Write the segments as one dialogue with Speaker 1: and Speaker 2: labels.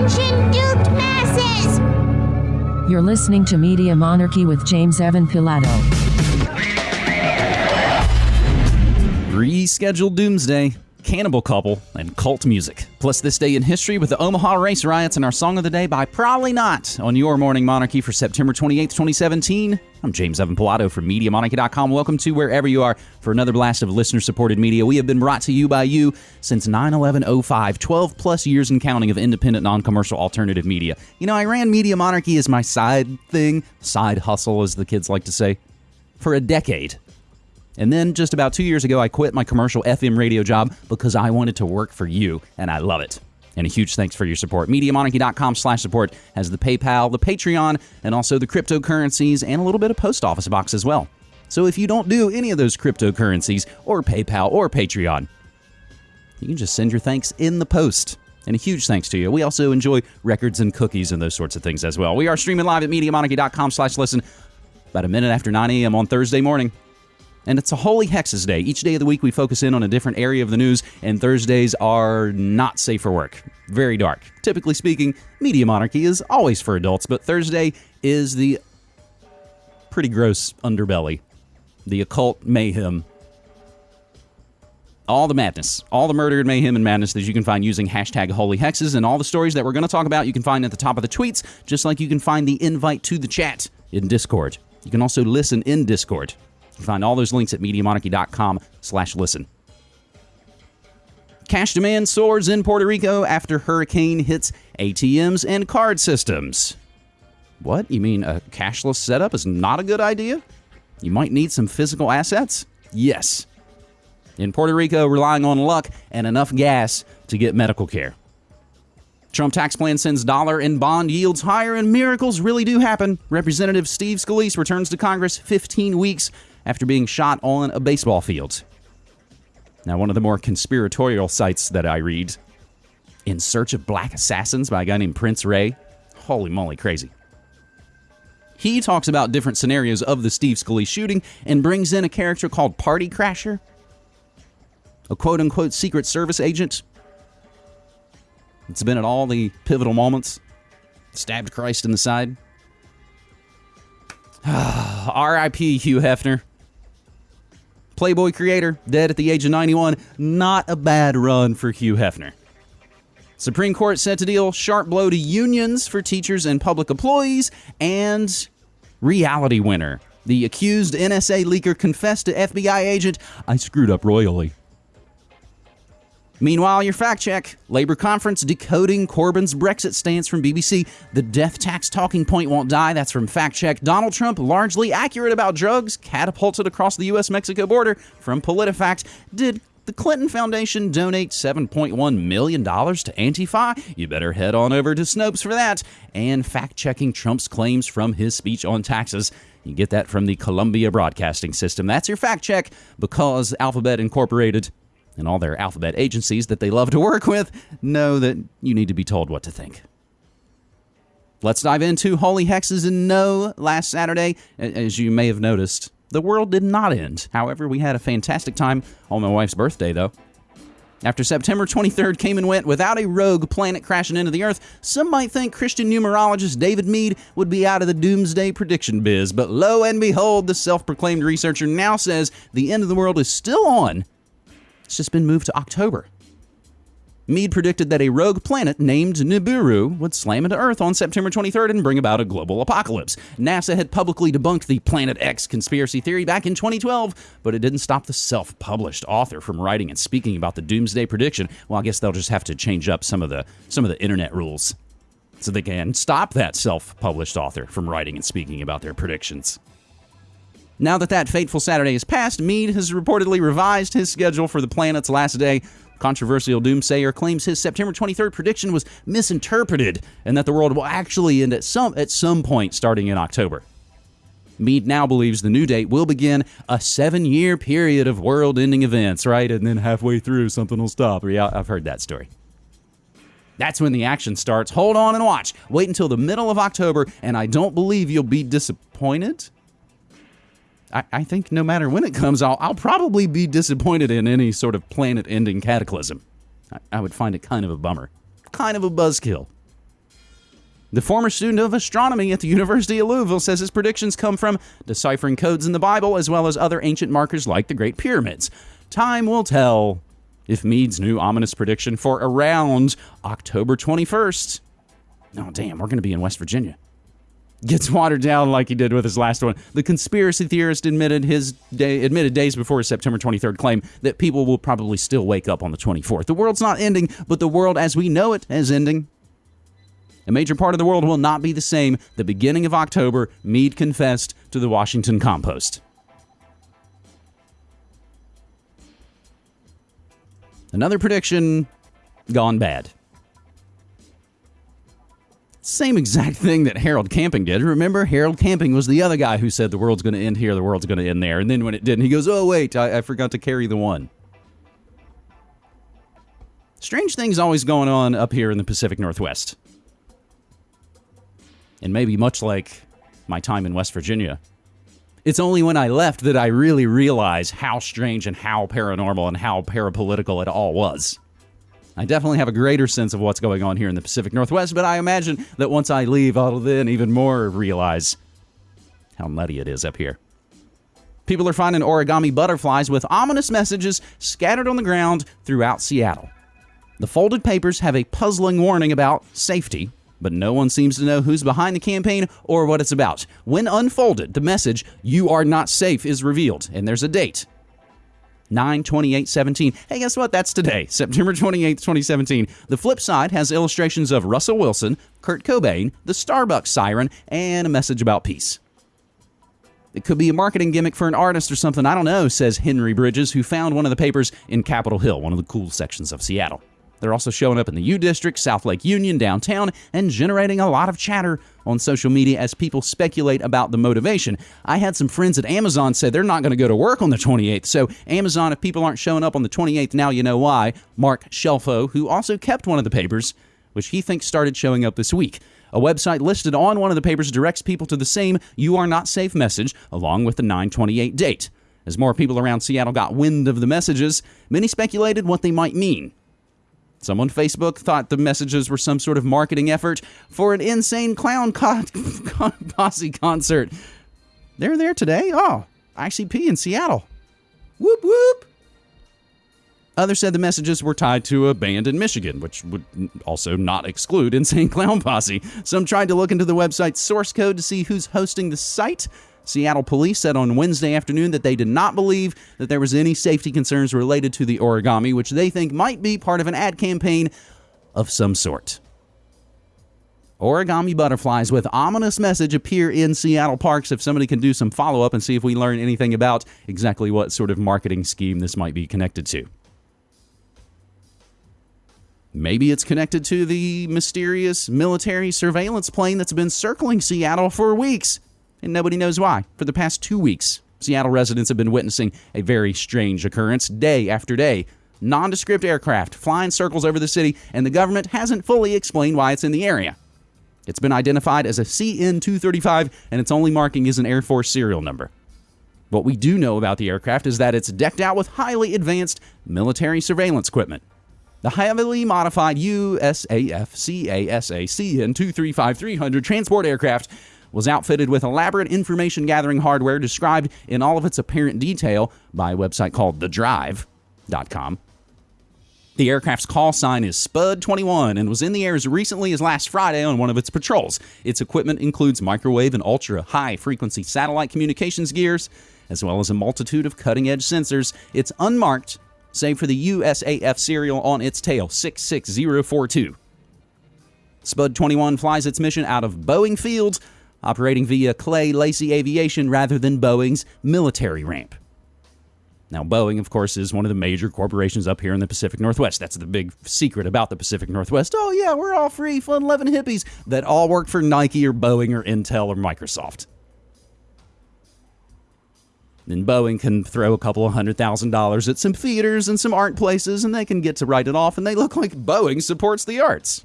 Speaker 1: Attention, duped masses!
Speaker 2: You're listening to Media Monarchy with James Evan Pilato.
Speaker 3: Rescheduled Doomsday, Cannibal Couple, and cult music. Plus, this day in history with the Omaha race riots and our song of the day by Probably Not on your Morning Monarchy for September 28th, 2017. I'm James Evan Pilato from MediaMonarchy.com. Welcome to wherever you are for another blast of listener supported media. We have been brought to you by you since 9 11 05, 12 plus years and counting of independent, non commercial alternative media. You know, I ran Media Monarchy as my side thing, side hustle, as the kids like to say, for a decade. And then just about two years ago, I quit my commercial FM radio job because I wanted to work for you, and I love it. And a huge thanks for your support. MediaMonarchy.com slash support has the PayPal, the Patreon, and also the cryptocurrencies and a little bit of post office box as well. So if you don't do any of those cryptocurrencies or PayPal or Patreon, you can just send your thanks in the post. And a huge thanks to you. We also enjoy records and cookies and those sorts of things as well. We are streaming live at MediaMonarchy.com slash listen about a minute after 9 a.m. on Thursday morning. And it's a Holy Hexes Day. Each day of the week, we focus in on a different area of the news, and Thursdays are not safe for work. Very dark. Typically speaking, Media Monarchy is always for adults, but Thursday is the pretty gross underbelly, the occult mayhem. All the madness, all the murder and mayhem and madness that you can find using hashtag holy hexes, and all the stories that we're going to talk about you can find at the top of the tweets, just like you can find the invite to the chat in Discord. You can also listen in Discord. Find all those links at MediaMonarchy.com slash listen. Cash demand soars in Puerto Rico after hurricane hits ATMs and card systems. What? You mean a cashless setup is not a good idea? You might need some physical assets? Yes. In Puerto Rico, relying on luck and enough gas to get medical care. Trump tax plan sends dollar and bond yields higher, and miracles really do happen. Representative Steve Scalise returns to Congress 15 weeks after being shot on a baseball field. Now, one of the more conspiratorial sites that I read, In Search of Black Assassins by a guy named Prince Ray. Holy moly, crazy. He talks about different scenarios of the Steve Scalise shooting and brings in a character called Party Crasher, a quote unquote Secret Service agent. It's been at all the pivotal moments, stabbed Christ in the side. R.I.P. Hugh Hefner. Playboy creator, dead at the age of 91. Not a bad run for Hugh Hefner. Supreme Court set to deal sharp blow to unions for teachers and public employees, and reality winner. The accused NSA leaker confessed to FBI agent, I screwed up royally. Meanwhile, your fact check Labour conference decoding Corbyn's Brexit stance from BBC. The death tax talking point won't die. That's from fact check. Donald Trump, largely accurate about drugs, catapulted across the U.S. Mexico border from PolitiFact. Did the Clinton Foundation donate $7.1 million to Antifa? You better head on over to Snopes for that. And fact checking Trump's claims from his speech on taxes. You get that from the Columbia Broadcasting System. That's your fact check because Alphabet Incorporated and all their alphabet agencies that they love to work with know that you need to be told what to think. Let's dive into Holy Hexes and no last Saturday, as you may have noticed, the world did not end. However, we had a fantastic time on my wife's birthday, though. After September 23rd came and went without a rogue planet crashing into the Earth, some might think Christian numerologist David Meade would be out of the doomsday prediction biz. But lo and behold, the self proclaimed researcher now says the end of the world is still on it's just been moved to October. Meade predicted that a rogue planet named Nibiru would slam into Earth on September 23rd and bring about a global apocalypse. NASA had publicly debunked the Planet X conspiracy theory back in 2012, but it didn't stop the self published author from writing and speaking about the doomsday prediction. Well, I guess they'll just have to change up some of the, some of the internet rules so they can stop that self published author from writing and speaking about their predictions. Now that that fateful Saturday is past, Meade has reportedly revised his schedule for the planet's last day. Controversial doomsayer claims his September 23rd prediction was misinterpreted and that the world will actually end at some at some point starting in October. Meade now believes the new date will begin a seven year period of world ending events, right? And then halfway through, something will stop. Yeah, I've heard that story. That's when the action starts. Hold on and watch. Wait until the middle of October, and I don't believe you'll be disappointed. I, I think no matter when it comes, I'll, I'll probably be disappointed in any sort of planet ending cataclysm. I, I would find it kind of a bummer. Kind of a buzzkill. The former student of astronomy at the University of Louisville says his predictions come from deciphering codes in the Bible as well as other ancient markers like the Great Pyramids. Time will tell if Meade's new ominous prediction for around October 21st. Oh, damn, we're going to be in West Virginia. Gets watered down like he did with his last one. The conspiracy theorist admitted his day, admitted days before his September 23rd claim that people will probably still wake up on the 24th. The world's not ending, but the world as we know it is ending. A major part of the world will not be the same. The beginning of October, Meade confessed to the Washington Compost. Another prediction gone bad. Same exact thing that Harold Camping did. Remember, Harold Camping was the other guy who said the world's going to end here, the world's going to end there. And then when it didn't, he goes, oh, wait, I, I forgot to carry the one. Strange things always going on up here in the Pacific Northwest. And maybe much like my time in West Virginia, it's only when I left that I really realized how strange and how paranormal and how parapolitical it all was. I definitely have a greater sense of what's going on here in the Pacific Northwest, but I imagine that once I leave, I'll then even more realize how nutty it is up here. People are finding origami butterflies with ominous messages scattered on the ground throughout Seattle. The folded papers have a puzzling warning about safety, but no one seems to know who's behind the campaign or what it's about. When unfolded, the message, You are not safe, is revealed, and there's a date 9 28 17. Hey, guess what? That's today, September 28th, 2017. The flip side has illustrations of Russell Wilson, Kurt Cobain, the Starbucks siren, and a message about peace. It could be a marketing gimmick for an artist or something, I don't know, says Henry Bridges, who found one of the papers in Capitol Hill, one of the cool sections of Seattle. They're also showing up in the U District, South Lake Union, downtown, and generating a lot of chatter on social media as people speculate about the motivation. I had some friends at Amazon say they're not going to go to work on the 28th. So, Amazon, if people aren't showing up on the 28th, now you know why. Mark Shelfo, who also kept one of the papers, which he thinks started showing up this week. A website listed on one of the papers directs people to the same You Are Not Safe message, along with the 928 date. As more people around Seattle got wind of the messages, many speculated what they might mean. Some on Facebook thought the messages were some sort of marketing effort for an insane clown posse concert. They're there today. Oh, ICP in Seattle. Whoop whoop. Others said the messages were tied to a band in Michigan, which would also not exclude Insane Clown Posse. Some tried to look into the website's source code to see who's hosting the site, Seattle police said on Wednesday afternoon that they did not believe that there was any safety concerns related to the origami, which they think might be part of an ad campaign of some sort. Origami butterflies with ominous message appear in Seattle parks. If somebody can do some follow up and see if we learn anything about exactly what sort of marketing scheme this might be connected to. Maybe it's connected to the mysterious military surveillance plane that's been circling Seattle for weeks and nobody knows why. For the past two weeks, Seattle residents have been witnessing a very strange occurrence day after day. Nondescript aircraft flying circles over the city, and the government hasn't fully explained why it's in the area. It's been identified as a CN 235, and its only marking is an Air Force serial number. What we do know about the aircraft is that it's decked out with highly advanced military surveillance equipment. The heavily modified USAF CASA CN 235 300 transport aircraft was outfitted with elaborate information gathering hardware described in all of its apparent detail by a website called thedrive.com. The aircraft's call sign is Spud 21 and was in the air as recently as last Friday on one of its patrols. Its equipment includes microwave and ultra high frequency satellite communications gears, as well as a multitude of cutting edge sensors. It's unmarked, save for the USAF serial on its tail 66042. Spud 21 flies its mission out of Boeing Field operating via Clay Lacy Aviation rather than Boeing's military ramp. Now, Boeing, of course, is one of the major corporations up here in the Pacific Northwest. That's the big secret about the Pacific Northwest. Oh, yeah, we're all free, fun loving hippies that all work for Nike or Boeing or Intel or Microsoft. Then Boeing can throw a couple of hundred thousand dollars at some theaters and some art places, and they can get to write it off, and they look like Boeing supports the arts.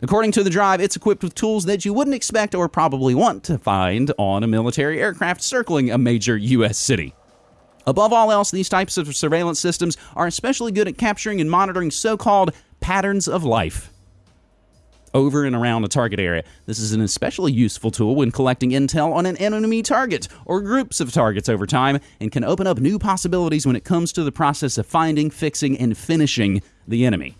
Speaker 3: According to the drive, it's equipped with tools that you wouldn't expect or probably want to find on a military aircraft circling a major U.S. city. Above all else, these types of surveillance systems are especially good at capturing and monitoring so called patterns of life. over and around a target area. This is an especially useful tool when collecting intel on an enemy target or groups of targets over time and can open up new possibilities when it comes to the process of finding, fixing, and finishing the enemy.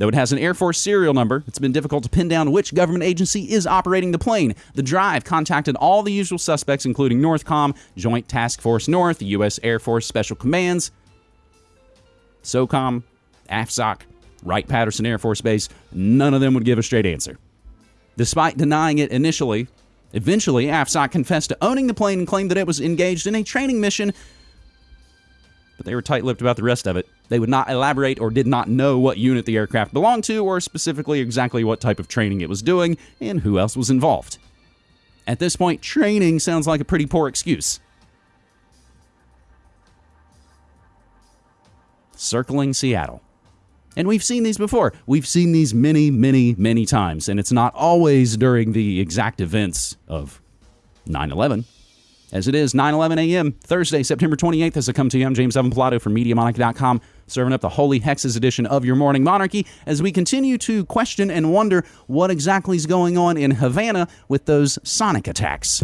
Speaker 3: Though it has an Air Force serial number, it's been difficult to pin down which government agency is operating the plane. The drive contacted all the usual suspects, including Northcom, Joint Task Force North, U.S. Air Force Special Commands, SOCOM, AFSOC, Wright Patterson Air Force Base. None of them would give a straight answer. Despite denying it initially, eventually AFSOC confessed to owning the plane and claimed that it was engaged in a training mission but they were tight lipped about the rest of it. They would not elaborate or did not know what unit the aircraft belonged to or specifically exactly what type of training it was doing and who else was involved. At this point, training sounds like a pretty poor excuse. Circling Seattle. And we've seen these before. We've seen these many, many, many times, and it's not always during the exact events of 9 11 as it is 9 11 a.m. Thursday, September 28th, as I come to you. I'm James Evan Pilato from MediaMonarchy.com, serving up the Holy Hexes edition of your Morning Monarchy as we continue to question and wonder what exactly is going on in Havana with those sonic attacks.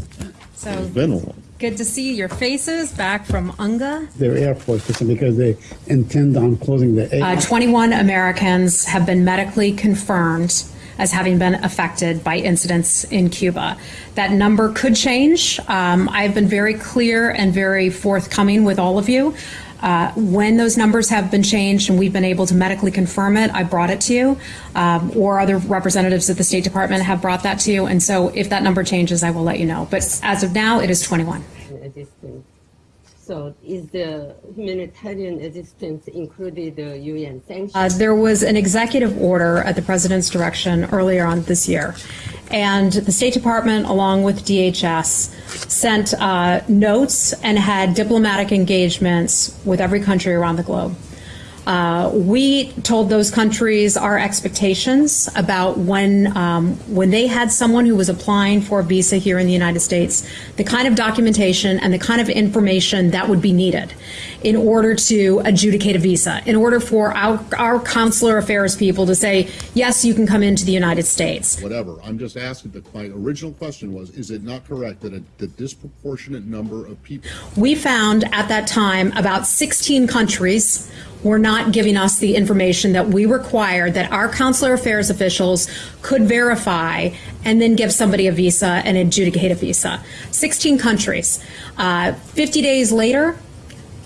Speaker 4: So
Speaker 5: been a
Speaker 4: good to see your faces back from UNGA.
Speaker 5: Their Air Force system because they intend on closing the air.
Speaker 4: Uh, 21 Americans have been medically confirmed as having been affected by incidents in Cuba. That number could change. Um, I've been very clear and very forthcoming with all of you. Uh, when those numbers have been changed and we've been able to medically confirm it, I brought it to you, um, or other representatives at the State Department have brought that to you. And so if that number changes, I will let you know. But as of now, it is 21.
Speaker 6: So is the humanitarian assistance included the UN sanctions?
Speaker 4: Uh, there was an executive order at the president's direction earlier on this year. And the State Department, along with DHS, sent uh, notes and had diplomatic engagements with every country around the globe. Uh, we told those countries our expectations about when um, when they had someone who was applying for a visa here in the United States, the kind of documentation and the kind of information that would be needed in order to adjudicate a visa, in order for our, our consular affairs people to say, yes, you can come into the United States.
Speaker 7: whatever. I'm just asking, the, my original question was, is it not correct that a, the disproportionate number of people
Speaker 4: We found at that time about 16 countries were not giving us the information that we required that our consular affairs officials could verify and then give somebody a visa and adjudicate a visa. 16 countries. Uh, 50 days later,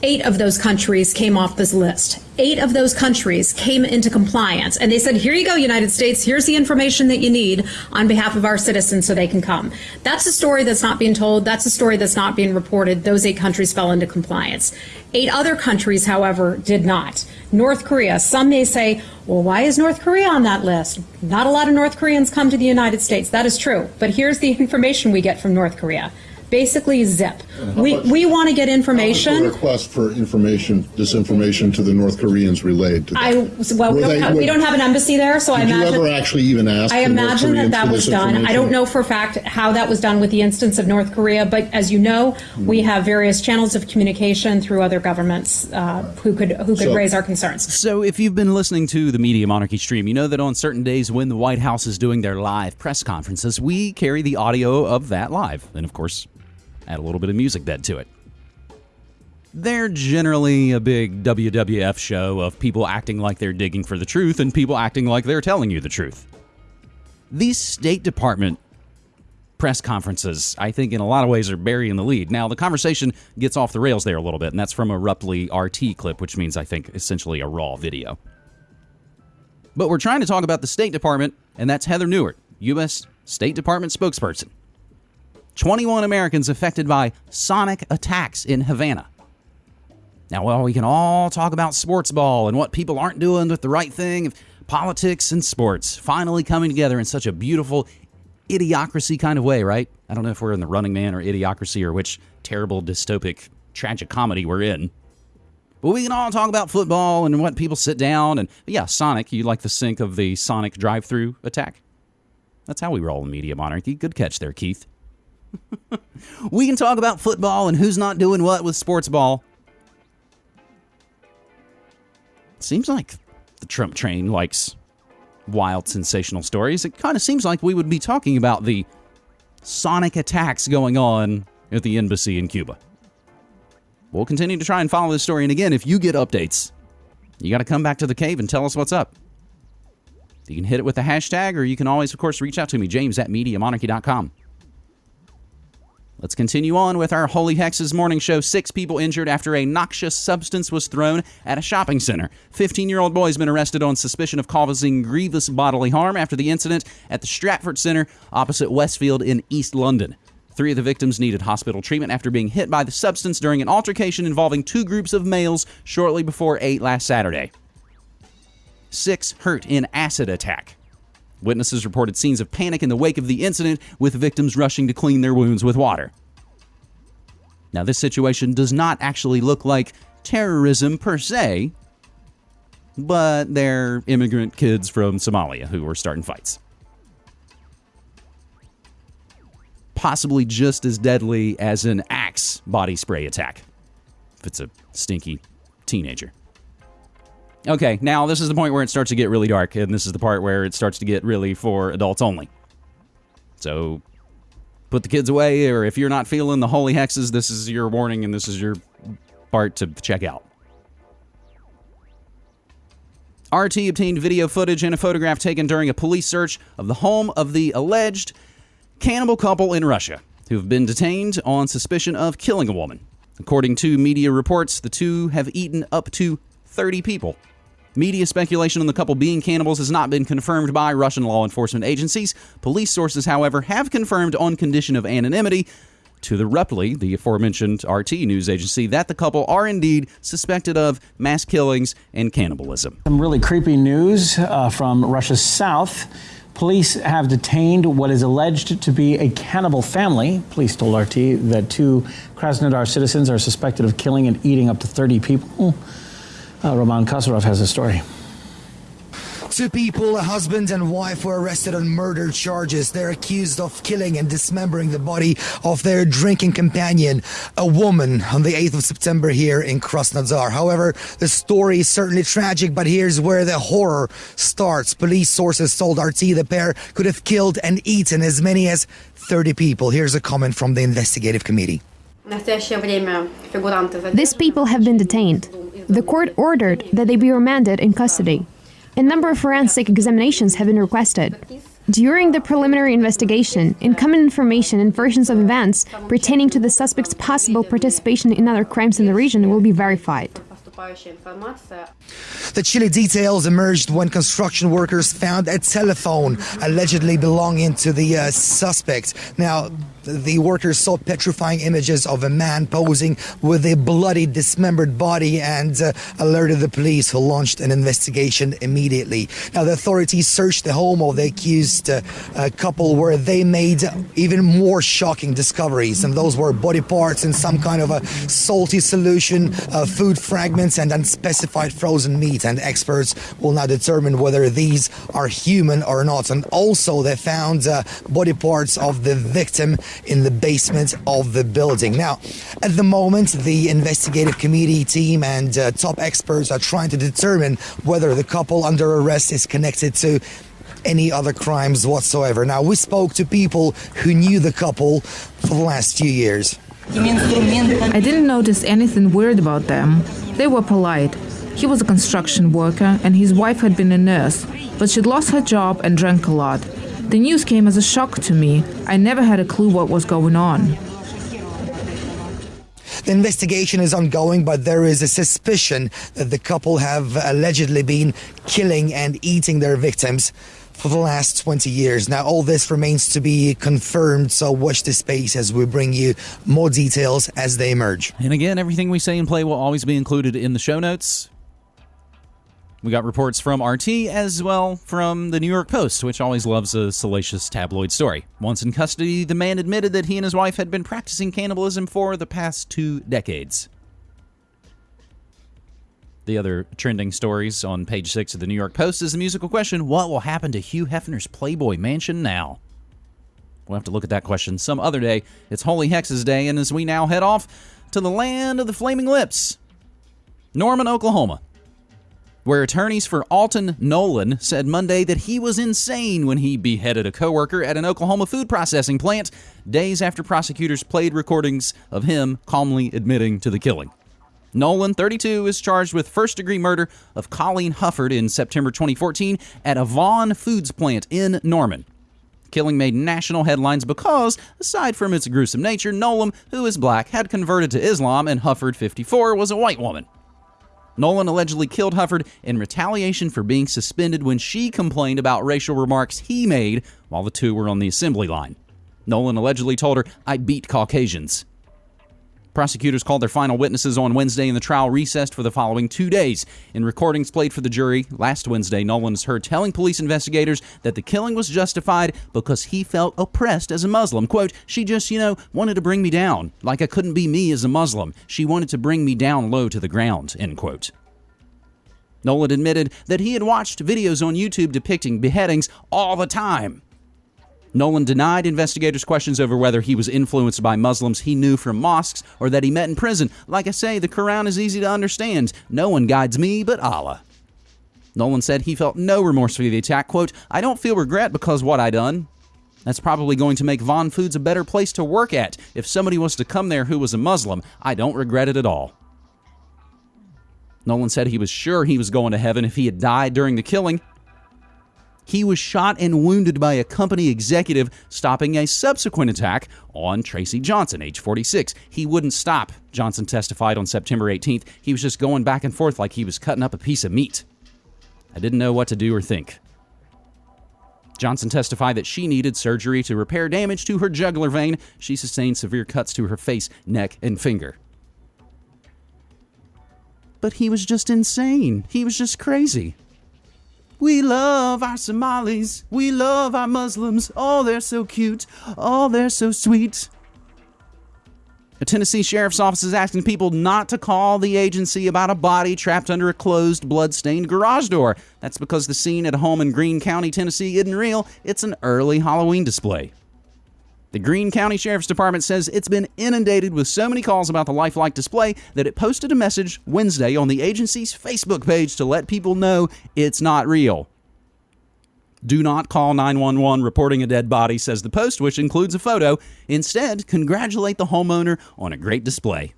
Speaker 4: Eight of those countries came off this list. Eight of those countries came into compliance and they said, here you go, United States, here's the information that you need on behalf of our citizens so they can come. That's a story that's not being told. That's a story that's not being reported. Those eight countries fell into compliance. Eight other countries, however, did not. North Korea, some may say, well, why is North Korea on that list? Not a lot of North Koreans come to the United States. That is true. But here's the information we get from North Korea. Basically, zip. We, we want to get
Speaker 7: The
Speaker 4: information.
Speaker 7: request for information, disinformation to the North Koreans relayed to them?
Speaker 4: I well, we
Speaker 7: Were
Speaker 4: don't,
Speaker 7: they-
Speaker 4: have, we don't have an embassy there, so I
Speaker 7: Did you
Speaker 4: imagine.
Speaker 7: ever actually even ask
Speaker 4: I
Speaker 7: the North
Speaker 4: imagine that
Speaker 7: Koreans
Speaker 4: that
Speaker 7: for
Speaker 4: was
Speaker 7: this
Speaker 4: done. I don't
Speaker 7: information?
Speaker 4: know for a fact how that was done with the instance of North Korea, but as you know, we have various channels of communication through other governments uh, who could who could
Speaker 7: So-
Speaker 4: raise our concerns.
Speaker 3: So, if you've been listening to the Media Monarchy stream, you know that on certain days when the White House is doing their live press conferences, we carry the audio of that live. And of course, add a little bit of music bed to it. They're generally a big WWF show of people acting like they're digging for the truth and people acting like they're telling you the truth. These State Department press conferences, I think, in a lot of ways, are burying the lead. Now, the conversation gets off the rails there a little bit, and that's from a roughly RT clip, which means, I think, essentially a raw video. But we're trying to talk about the State Department, and that's Heather Nauert, U.S. State Department spokesperson. 21 Americans affected by sonic attacks in Havana. Now, well, we can all talk about sports ball and what people aren't doing with the right thing, politics and sports finally coming together in such a beautiful idiocracy kind of way, right? I don't know if we're in the running man or idiocracy or which terrible dystopic tragic comedy we're in. But we can all talk about football and what people sit down and yeah, Sonic, you like the sync of the Sonic drive-through attack? That's how we roll in media monarchy. Good catch there, Keith. we can talk about football and who's not doing what with sports ball. Seems like the Trump train likes wild, sensational stories, it kind of seems like we would be talking about the sonic attacks going on at the embassy in Cuba. We'll continue to try and follow this story. And again, if you get updates, you got to come back to the cave and tell us what's up. You can hit it with the hashtag, or you can always, of course, reach out to me, james at MediaMonarchy.com. Let's continue on with our Holy Hexes morning show. Six people injured after a noxious substance was thrown at a shopping center. 15 year old boy has been arrested on suspicion of causing grievous bodily harm after the incident at the Stratford Center opposite Westfield in East London. Three of the victims needed hospital treatment after being hit by the substance during an altercation involving two groups of males shortly before 8 last Saturday. Six hurt in acid attack. Witnesses reported scenes of panic in the wake of the incident, with victims rushing to clean their wounds with water. Now, this situation does not actually look like terrorism per se, but they're immigrant kids from Somalia who were starting fights. Possibly just as deadly as an axe body spray attack, if it's a stinky teenager. Okay, now this is the point where it starts to get really dark, and this is the part where it starts to get really for adults only. So put the kids away, or if you're not feeling the holy hexes, this is your warning and this is your part to check out. RT obtained video footage and a photograph taken during a police search of the home of the alleged cannibal couple in Russia who have been detained on suspicion of killing a woman. According to media reports, the two have eaten up to 30 people. Media speculation on the couple being cannibals has not been confirmed by Russian law enforcement agencies. Police sources, however, have confirmed on condition of anonymity to the Reply, the aforementioned RT news agency, that the couple are indeed suspected of mass killings and cannibalism.
Speaker 8: Some really creepy news uh, from Russia's south. Police have detained what is alleged to be a cannibal family. Police told RT that two Krasnodar citizens are suspected of killing and eating up to 30 people. Uh, Roman Kosarev has a story.
Speaker 9: Two people, a husband and wife, were arrested on murder charges. They're accused of killing and dismembering the body of their drinking companion, a woman, on the 8th of September here in Krasnodar. However, the story is certainly tragic, but here's where the horror starts. Police sources told RT the pair could have killed and eaten as many as 30 people. Here's a comment from the investigative committee.
Speaker 10: These people have been detained. The court ordered that they be remanded in custody. A number of forensic examinations have been requested. During the preliminary investigation, incoming information and versions of events pertaining to the suspect's possible participation in other crimes in the region will be verified.
Speaker 9: The chilly details emerged when construction workers found a telephone allegedly belonging to the uh, suspect. Now, the workers saw petrifying images of a man posing with a bloody, dismembered body and uh, alerted the police, who launched an investigation immediately. Now, the authorities searched the home of the accused uh, uh, couple where they made even more shocking discoveries, and those were body parts in some kind of a salty solution, uh, food fragments, and unspecified frozen meat. And experts will now determine whether these are human or not. And also, they found uh, body parts of the victim in the basement of the building. Now, at the moment, the investigative committee team and uh, top experts are trying to determine whether the couple under arrest is connected to any other crimes whatsoever. Now, we spoke to people who knew the couple for the last few years.
Speaker 11: I didn't notice anything weird about them. They were polite. He was a construction worker and his wife had been a nurse, but she'd lost her job and drank a lot. The news came as a shock to me. I never had a clue what was going on.
Speaker 9: The investigation is ongoing, but there is a suspicion that the couple have allegedly been killing and eating their victims for the last 20 years. Now, all this remains to be confirmed, so watch this space as we bring you more details as they emerge.
Speaker 3: And again, everything we say and play will always be included in the show notes. We got reports from RT as well from the New York Post, which always loves a salacious tabloid story. Once in custody, the man admitted that he and his wife had been practicing cannibalism for the past two decades. The other trending stories on page six of the New York Post is the musical question What will happen to Hugh Hefner's Playboy Mansion now? We'll have to look at that question some other day. It's Holy Hexes Day, and as we now head off to the land of the Flaming Lips, Norman, Oklahoma. Where attorneys for Alton Nolan said Monday that he was insane when he beheaded a coworker at an Oklahoma food processing plant days after prosecutors played recordings of him calmly admitting to the killing. Nolan, 32, is charged with first degree murder of Colleen Hufford in September 2014 at a Vaughn Foods plant in Norman. Killing made national headlines because, aside from its gruesome nature, Nolan, who is black, had converted to Islam, and Hufford, 54, was a white woman. Nolan allegedly killed Hufford in retaliation for being suspended when she complained about racial remarks he made while the two were on the assembly line. Nolan allegedly told her, I beat Caucasians. Prosecutors called their final witnesses on Wednesday, and the trial recessed for the following two days. In recordings played for the jury last Wednesday, Nolan is heard telling police investigators that the killing was justified because he felt oppressed as a Muslim. Quote, She just, you know, wanted to bring me down, like I couldn't be me as a Muslim. She wanted to bring me down low to the ground, end quote. Nolan admitted that he had watched videos on YouTube depicting beheadings all the time. Nolan denied investigators' questions over whether he was influenced by Muslims he knew from mosques or that he met in prison. Like I say, the Quran is easy to understand. No one guides me but Allah. Nolan said he felt no remorse for the attack. Quote, I don't feel regret because what I done. That's probably going to make Vaughn Foods a better place to work at. If somebody was to come there who was a Muslim, I don't regret it at all. Nolan said he was sure he was going to heaven if he had died during the killing. He was shot and wounded by a company executive stopping a subsequent attack on Tracy Johnson, age 46. He wouldn't stop, Johnson testified on September 18th. He was just going back and forth like he was cutting up a piece of meat. I didn't know what to do or think. Johnson testified that she needed surgery to repair damage to her jugular vein. She sustained severe cuts to her face, neck, and finger. But he was just insane. He was just crazy. We love our Somalis. We love our Muslims. Oh, they're so cute. Oh, they're so sweet. A Tennessee sheriff's office is asking people not to call the agency about a body trapped under a closed, blood-stained garage door. That's because the scene at a home in Greene County, Tennessee isn't real. It's an early Halloween display. The Greene County Sheriff's Department says it's been inundated with so many calls about the lifelike display that it posted a message Wednesday on the agency's Facebook page to let people know it's not real. Do not call 911 reporting a dead body, says the post, which includes a photo. Instead, congratulate the homeowner on a great display.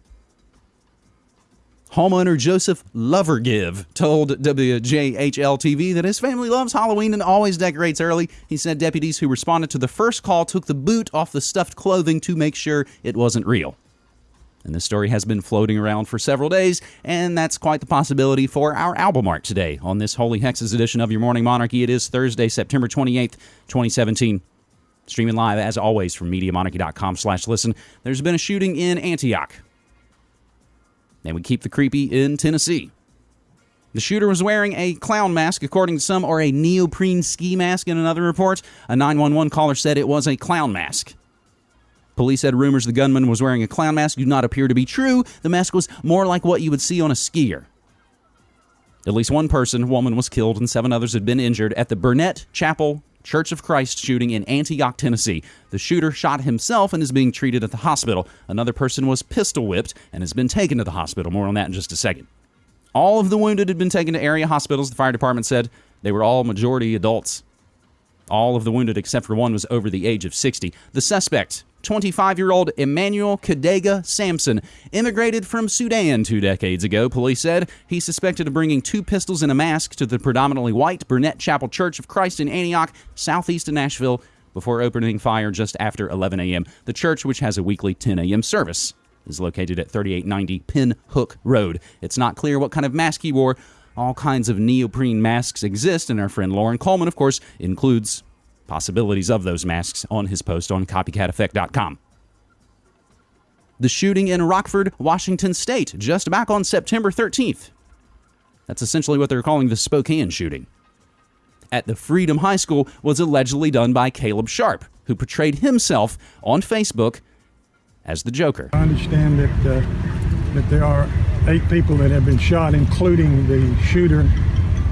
Speaker 3: Homeowner Joseph Lovergive told WJHL TV that his family loves Halloween and always decorates early. He said deputies who responded to the first call took the boot off the stuffed clothing to make sure it wasn't real. And this story has been floating around for several days, and that's quite the possibility for our album art today on this Holy Hexes edition of Your Morning Monarchy. It is Thursday, September 28th, 2017. Streaming live, as always, from MediaMonarchy.com slash listen. There's been a shooting in Antioch. And we keep the creepy in Tennessee. The shooter was wearing a clown mask, according to some, or a neoprene ski mask in another report. A 911 caller said it was a clown mask. Police said rumors the gunman was wearing a clown mask do not appear to be true. The mask was more like what you would see on a skier. At least one person, woman, was killed and seven others had been injured at the Burnett Chapel Church of Christ shooting in Antioch, Tennessee. The shooter shot himself and is being treated at the hospital. Another person was pistol whipped and has been taken to the hospital. More on that in just a second. All of the wounded had been taken to area hospitals. The fire department said they were all majority adults. All of the wounded, except for one, was over the age of 60. The suspect, 25 year old Emanuel Kidega Samson, immigrated from Sudan two decades ago, police said. He's suspected of bringing two pistols and a mask to the predominantly white Burnett Chapel Church of Christ in Antioch, southeast of Nashville, before opening fire just after 11 a.m. The church, which has a weekly 10 a.m. service, is located at 3890 Pin Hook Road. It's not clear what kind of mask he wore. All kinds of neoprene masks exist, and our friend Loren Coleman, of course, includes possibilities of those masks on his post on copycateffect.com. The shooting in Rockford, Washington State, just back on September 13th. That's essentially what they're calling the Spokane shooting. At the Freeman High School was allegedly done by Caleb Sharpe, who portrayed himself on Facebook as the Joker.
Speaker 12: I understand that uh, that there are eight people that have been shot, including the shooter.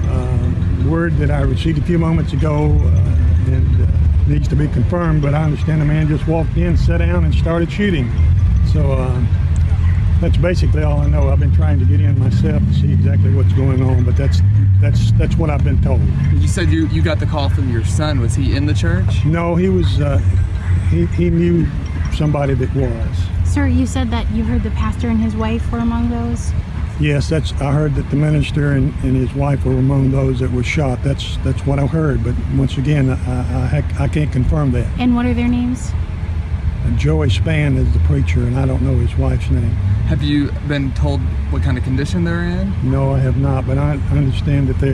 Speaker 12: Uh, word that I received a few moments ago uh, and uh, needs to be confirmed, but I understand the man just walked in, sat down, and started shooting. So uh, that's basically all I know. I've been trying to get in myself to see exactly what's going on, but that's That's that's what I've been told.
Speaker 13: You said you, you got the call from your son. Was he in the church?
Speaker 12: No, he was. Uh, he he knew somebody that was.
Speaker 14: Sir, you said that you heard the pastor and his wife were among those.
Speaker 12: Yes, that's. I heard that the minister and, and his wife were among those that were shot. That's that's what I heard. But once again, I I, I can't confirm that.
Speaker 14: And what are their names?
Speaker 12: And Joey Spann is the preacher, and I don't know his wife's name.
Speaker 13: Have you been told what kind of condition they're in?
Speaker 12: No, I have not. But I understand that they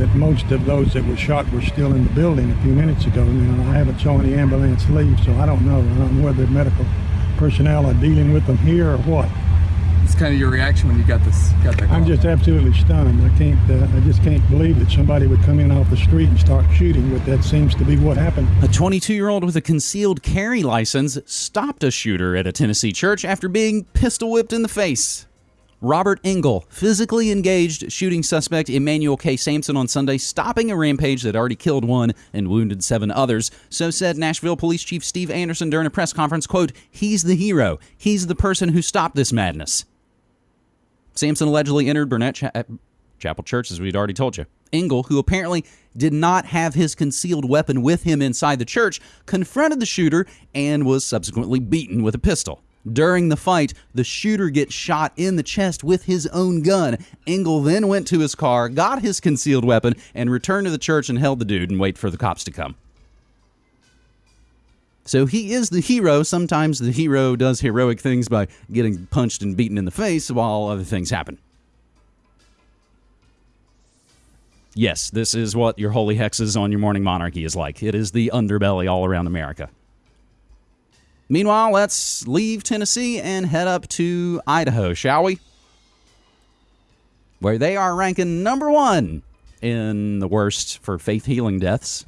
Speaker 12: that most of those that were shot were still in the building a few minutes ago. Now I haven't saw any ambulance leave, so I don't know. I don't know whether medical personnel are dealing with them here or what.
Speaker 13: It's kind of your reaction when you got this. Got that. Call.
Speaker 12: I'm just absolutely stunned. I can't. Uh, I just can't believe that somebody would come in off the street and start shooting. But that seems to be what happened.
Speaker 3: A 22-year-old with a concealed carry license stopped a shooter at a Tennessee church after being pistol whipped in the face. Robert Engel physically engaged shooting suspect Emanuel K. Samson on Sunday, stopping a rampage that already killed one and wounded seven others. So said Nashville Police Chief Steve Anderson during a press conference, quote, He's the hero. He's the person who stopped this madness. Samson allegedly entered Burnett Cha- eh, Chapel Church, as we'd already told you. Engel, who apparently did not have his concealed weapon with him inside the church, confronted the shooter and was subsequently beaten with a pistol. During the fight, the shooter gets shot in the chest with his own gun. Engel then went to his car, got his concealed weapon, and returned to the church and held the dude and wait for the cops to come. So he is the hero. Sometimes the hero does heroic things by getting punched and beaten in the face while other things happen. Yes, this is what your holy hexes on your morning monarchy is like. It is the underbelly all around America. Meanwhile, let's leave Tennessee and head up to Idaho, shall we? Where they are ranking number one in the worst for faith healing deaths.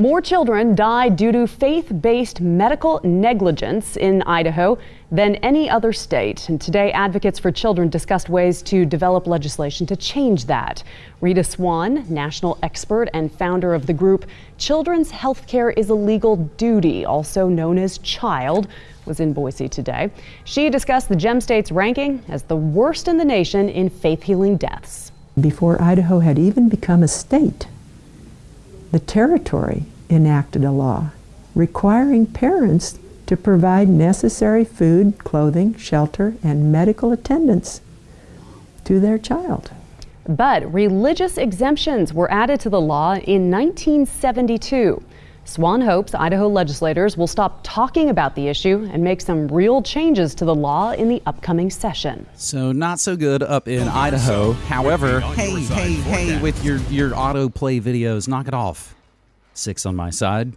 Speaker 15: More children die due to faith based medical negligence in Idaho than any other state. And today, advocates for children discussed ways to develop legislation to change that. Rita Swan, national expert and founder of the group Children's Healthcare is a Legal Duty, also known as CHILD, was in Boise today. She discussed the Gem State's ranking as the worst in the nation in faith healing deaths.
Speaker 16: Before Idaho had even become a state, the territory enacted a law requiring parents to provide necessary food, clothing, shelter, and medical attendance to their child.
Speaker 15: But religious exemptions were added to the law in 1972. Swan hopes Idaho legislators will stop talking about the issue and make some real changes to the law in the upcoming session.
Speaker 3: So not so good up in Idaho. However, hey, hey, hey, with your your autoplay videos, knock it off. Six on my side.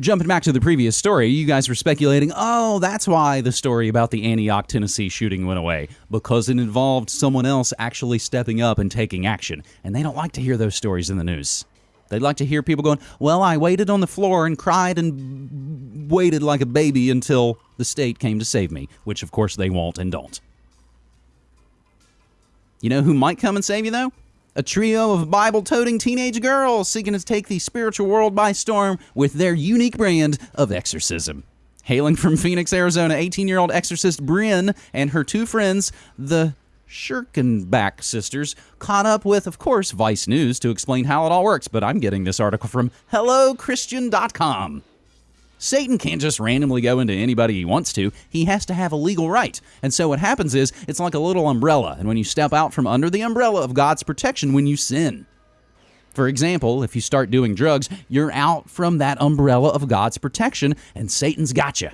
Speaker 3: Jumping back to the previous story, you guys were speculating, oh, that's why the story about the Antioch, Tennessee shooting went away. Because it involved someone else actually stepping up and taking action. And they don't like to hear those stories in the news. They'd like to hear people going, Well, I waited on the floor and cried and waited like a baby until the state came to save me, which of course they won't and don't. You know who might come and save you, though? A trio of Bible toting teenage girls seeking to take the spiritual world by storm with their unique brand of exorcism. Hailing from Phoenix, Arizona, 18 year old exorcist Bryn and her two friends, the Schirkenbach sisters caught up with, of course, Vice News to explain how it all works, but I'm getting this article from HelloChristian.com. Satan can't just randomly go into anybody he wants to. He has to have a legal right. And so what happens is it's like a little umbrella, and when you step out from under the umbrella of God's protection when you sin. For example, if you start doing drugs, you're out from that umbrella of God's protection, and Satan's got you.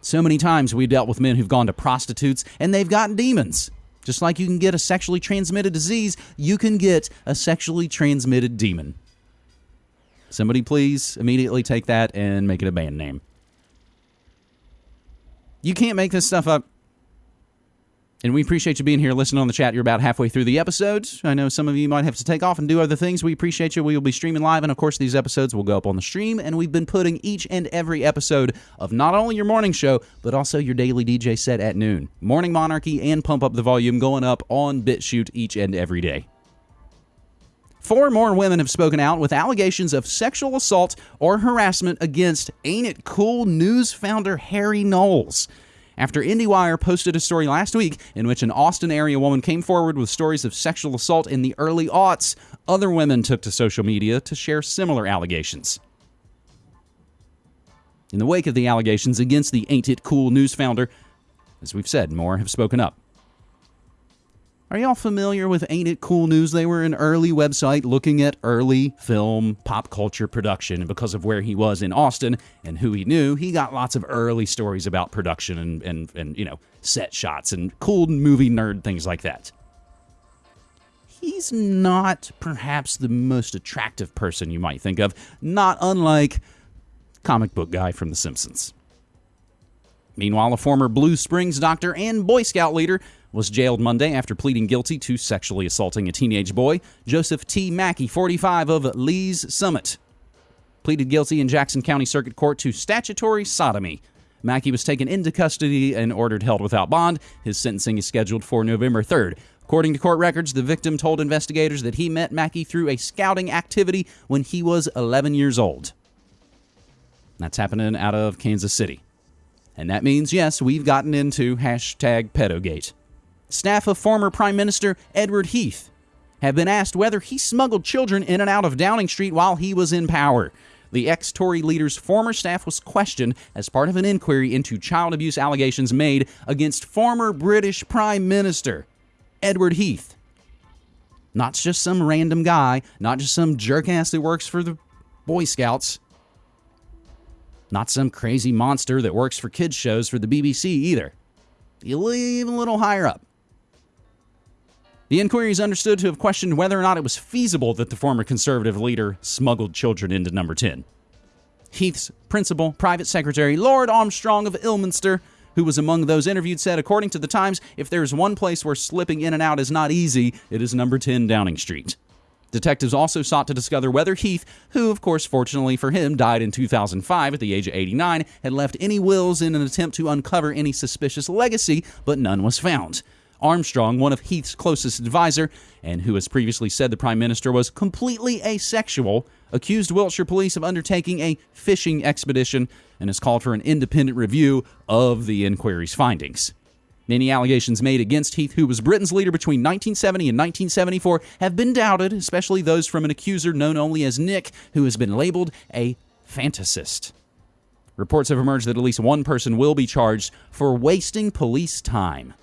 Speaker 3: So many times we've dealt with men who've gone to prostitutes and they've gotten demons. Just like you can get a sexually transmitted disease, you can get a sexually transmitted demon. Somebody please immediately take that and make it a band name. You can't make this stuff up. And we appreciate you being here listening on the chat. You're about halfway through the episode. I know some of you might have to take off and do other things. We appreciate you. We will be streaming live. And of course, these episodes will go up on the stream. And we've been putting each and every episode of not only your morning show, but also your daily DJ set at noon. Morning Monarchy and Pump Up the Volume going up on BitChute each and every day. Four more women have spoken out with allegations of sexual assault or harassment against Ain't It Cool news founder Harry Knowles. After IndieWire posted a story last week in which an Austin area woman came forward with stories of sexual assault in the early aughts. Other women took to social media to share similar allegations. In the wake of the allegations against the Ain't It Cool news founder, as we've said, more have spoken up. Are y'all familiar with Ain't It Cool News? They were an early website looking at early film pop culture production. And because of where he was in Austin and who he knew, he got lots of early stories about production and, and, and you know, set shots and cool movie nerd things like that. He's not perhaps the most attractive person you might think of, not unlike comic book guy from The Simpsons. Meanwhile, a former Blue Springs doctor and Boy Scout leader was jailed Monday after pleading guilty to sexually assaulting a teenage boy. Joseph T. Mackey, 45, of Lee's Summit, pleaded guilty in Jackson County Circuit Court to statutory sodomy. Mackey was taken into custody and ordered held without bond. His sentencing is scheduled for November 3rd. According to court records, the victim told investigators that he met Mackey through a scouting activity when he was 11 years old. That's happening out of Kansas City. And that means, yes, we've gotten into hashtag pedogate staff of former Prime Minister Edward Heath have been asked whether he smuggled children in and out of Downing Street while he was in power. The ex Tory leader's former staff was questioned as part of an inquiry into child abuse allegations made against former British Prime Minister Edward Heath. Not just some random guy, not just some jerk ass that works for the Boy Scouts, not some crazy monster that works for kids' shows for the BBC either. Even a little higher up. The inquiry is understood to have questioned whether or not it was feasible that the former conservative leader smuggled children into number 10. Heath's principal, private secretary, Lord Armstrong of Ilminster, who was among those interviewed, said, according to the Times, if there's one place where slipping in and out is not easy, it is number 10 Downing Street. Detectives also sought to discover whether Heath, who, of course, fortunately for him, died in 2005 at the age of 89, had left any wills in an attempt to uncover any suspicious legacy, but none was found. Armstrong, one of Heath's closest advisor, and who has previously said the prime minister was completely asexual, accused Wiltshire police of undertaking a fishing expedition and has called for an independent review of the inquiry's findings. Many allegations made against Heath, who was Britain's leader between 1970 and 1974, have been doubted, especially those from an accuser known only as Nick, who has been labeled a fantasist. Reports have emerged that at least one person will be charged for wasting police time.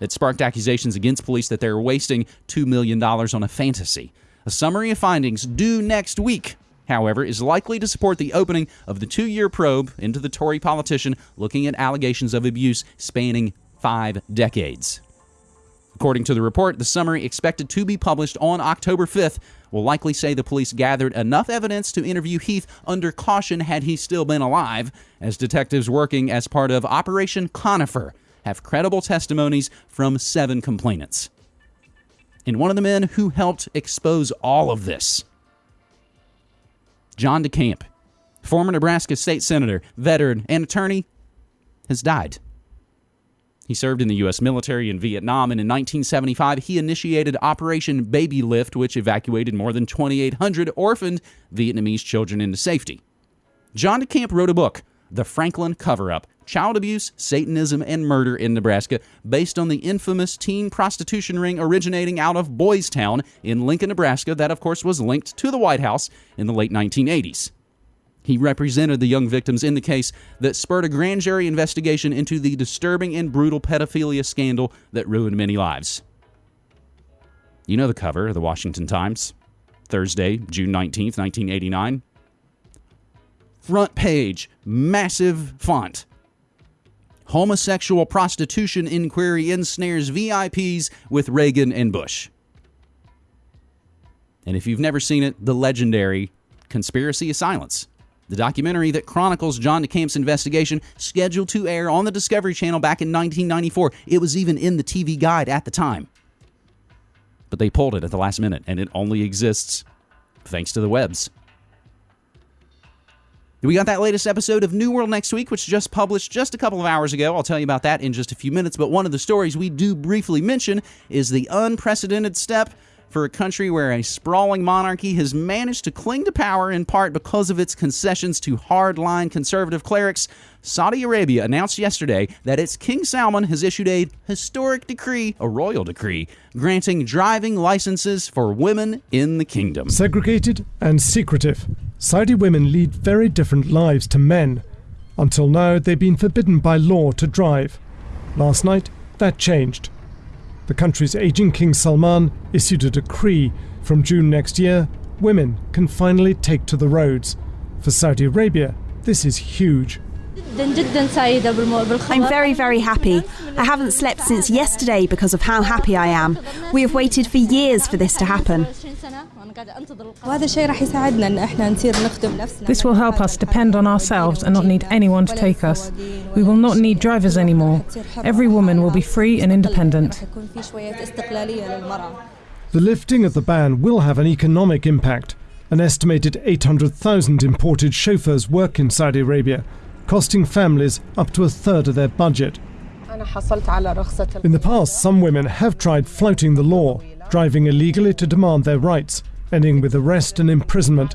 Speaker 3: It sparked accusations against police that they were wasting $2 million on a fantasy. A summary of findings due next week, however, is likely to support the opening of the two year probe into the Tory politician looking at allegations of abuse spanning five decades. According to the report, the summary expected to be published on October 5th will likely say the police gathered enough evidence to interview Heath under caution had he still been alive, as detectives working as part of Operation Conifer have credible testimonies from seven complainants. And one of the men who helped expose all of this, John DeCamp, former Nebraska state senator, veteran, and attorney, has died. He served in the U.S. military in Vietnam, and in 1975, he initiated Operation Baby Lift, which evacuated more than 2,800 orphaned Vietnamese children into safety. John DeCamp wrote a book, The Franklin Cover Up, child abuse, Satanism, and murder in Nebraska, based on the infamous teen prostitution ring originating out of Boys Town in Lincoln, Nebraska, that, of course, was linked to the White House in the late 1980s. He represented the young victims in the case that spurred a grand jury investigation into the disturbing and brutal pedophilia scandal that ruined many lives. You know the cover of the Washington Times, Thursday, June 19th, 1989. Front page, massive font homosexual prostitution inquiry ensnares VIPs with Reagan and Bush. And if you've never seen it, the legendary Conspiracy of Silence, the documentary that chronicles John DeCamp's investigation, scheduled to air on the Discovery Channel back in 1994. It was even in the TV guide at the time. But they pulled it at the last minute, and it only exists thanks to the webs. We got that latest episode of New World next week, which just published just a couple of hours ago. I'll tell you about that in just a few minutes. But one of the stories we do briefly mention is the unprecedented step for a country where a sprawling monarchy has managed to cling to power in part because of its concessions to hardline conservative clerics, Saudi Arabia announced yesterday that its King Salman has issued a historic decree, a royal decree, granting driving licenses for women in the kingdom.
Speaker 17: Segregated and secretive, Saudi women lead very different lives to men. Until now, they've been forbidden by law to drive. Last night, that changed. The country's aging King Salman issued a decree from June next year women can finally take to the roads. For Saudi Arabia, this is huge.
Speaker 18: I'm very, very happy. I haven't slept since yesterday because of how happy I am. We have waited for years for this to happen.
Speaker 19: This will help us depend on ourselves and not need anyone to take us. We will not need drivers anymore. Every woman will be free and independent.
Speaker 17: The lifting of the ban will have an economic impact. An estimated 800,000 imported chauffeurs work in Saudi Arabia, costing families up to a third of their budget. In the past, some women have tried flouting the law, driving illegally to demand their rights, ending with arrest and imprisonment.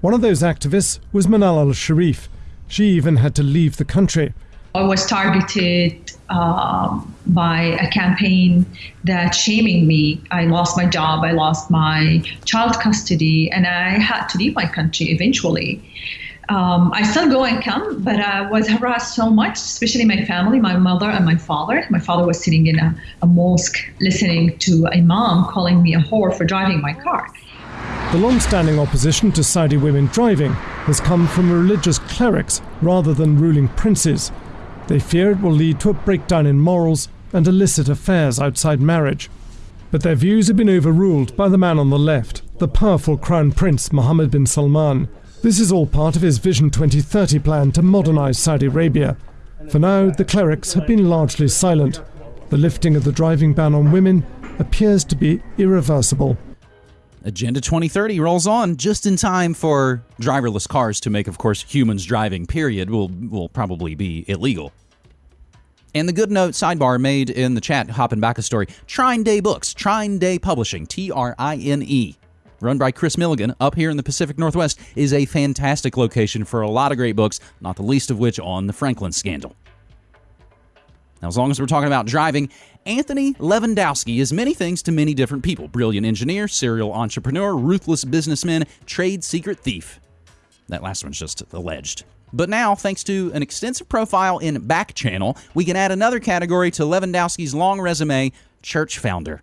Speaker 17: One of those activists was Manal al Sharif. She even had to leave the country.
Speaker 20: I was targeted um, by a campaign that shaming me. I lost my job, I lost my child custody, and I had to leave my country eventually. Um, I still go and come, but I was harassed so much, especially my family, my mother and my father. My father was sitting in a, a mosque listening to a mom calling me a whore for driving my car.
Speaker 17: The long standing opposition to Saudi women driving has come from religious clerics rather than ruling princes. They fear it will lead to a breakdown in morals and illicit affairs outside marriage. But their views have been overruled by the man on the left, the powerful Crown Prince Mohammed bin Salman. This is all part of his Vision 2030 plan to modernize Saudi Arabia. For now, the clerics have been largely silent. The lifting of the driving ban on women appears to be irreversible.
Speaker 3: Agenda 2030 rolls on just in time for driverless cars to make, of course, humans driving, period, will, will probably be illegal. And the good note sidebar made in the chat, hopping back a story Trine Day Books, Trine Day Publishing, T R I N E, run by Kris Millegan up here in the Pacific Northwest, is a fantastic location for a lot of great books, not the least of which on the Franklin scandal. Now, as long as we're talking about driving, Anthony Levandowski is many things to many different people brilliant engineer, serial entrepreneur, ruthless businessman, trade secret thief. That last one's just alleged. But now, thanks to an extensive profile in Back Channel, we can add another category to Levandowski's long resume church founder.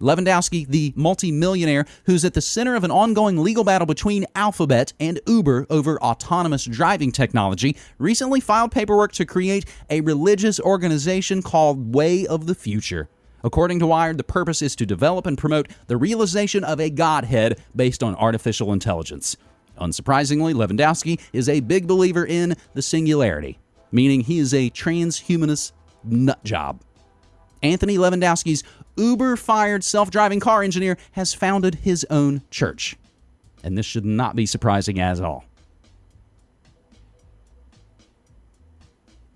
Speaker 3: Levandowski, the multimillionaire who's at the center of an ongoing legal battle between Alphabet and Uber over autonomous driving technology, recently filed paperwork to create a religious organization called Way of the Future. According to Wired, the purpose is to develop and promote the realization of a Godhead based on artificial intelligence. Unsurprisingly, Levandowski is a big believer in the singularity, meaning he is a transhumanist nut job. Anthony Levandowski's Uber fired self driving car engineer has founded his own church. And this should not be surprising at all.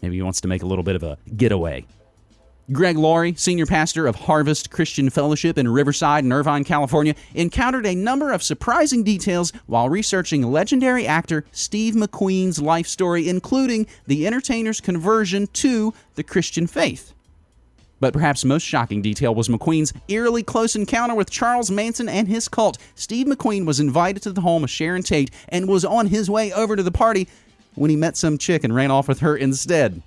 Speaker 3: Maybe he wants to make a little bit of a getaway. Greg Laurie, senior pastor of Harvest Christian Fellowship in Riverside and Irvine, California, encountered a number of surprising details while researching legendary actor Steve McQueen's life story, including the entertainer's conversion to the Christian faith. But perhaps most shocking detail was McQueen's eerily close encounter with Charles Manson and his cult. Steve McQueen was invited to the home of Sharon Tate and was on his way over to the party when he met some chick and ran off with her instead.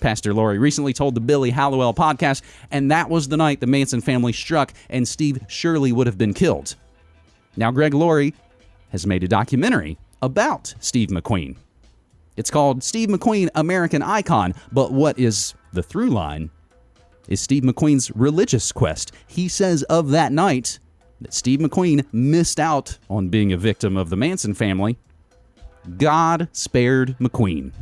Speaker 3: Pastor Laurie recently told the Billy Hallowell podcast, and that was the night the Manson family struck and Steve surely would have been killed. Now, Greg Laurie has made a documentary about Steve McQueen. It's called Steve McQueen American Icon, but what is the through line is Steve McQueen's religious quest. He says of that night that Steve McQueen missed out on being a victim of the Manson family. God spared McQueen.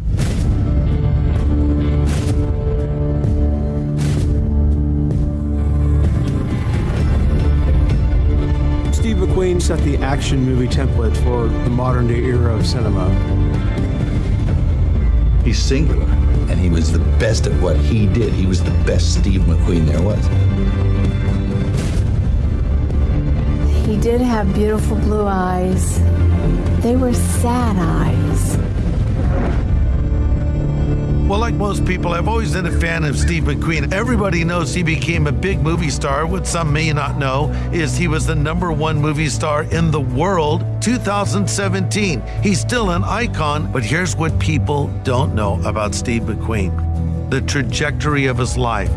Speaker 21: Steve McQueen set the action movie template for the modern day era of cinema.
Speaker 22: He's singular, and he was the best at what he did. He was the best Steve McQueen there was.
Speaker 23: He did have beautiful blue eyes. They were sad eyes.
Speaker 24: Well, like most people, I've always been a fan of Steve McQueen. Everybody knows he became a big movie star. What some may not know is he was the number one movie star in the world 2017. He's still an icon, but here's what people don't know about Steve McQueen the trajectory of his life.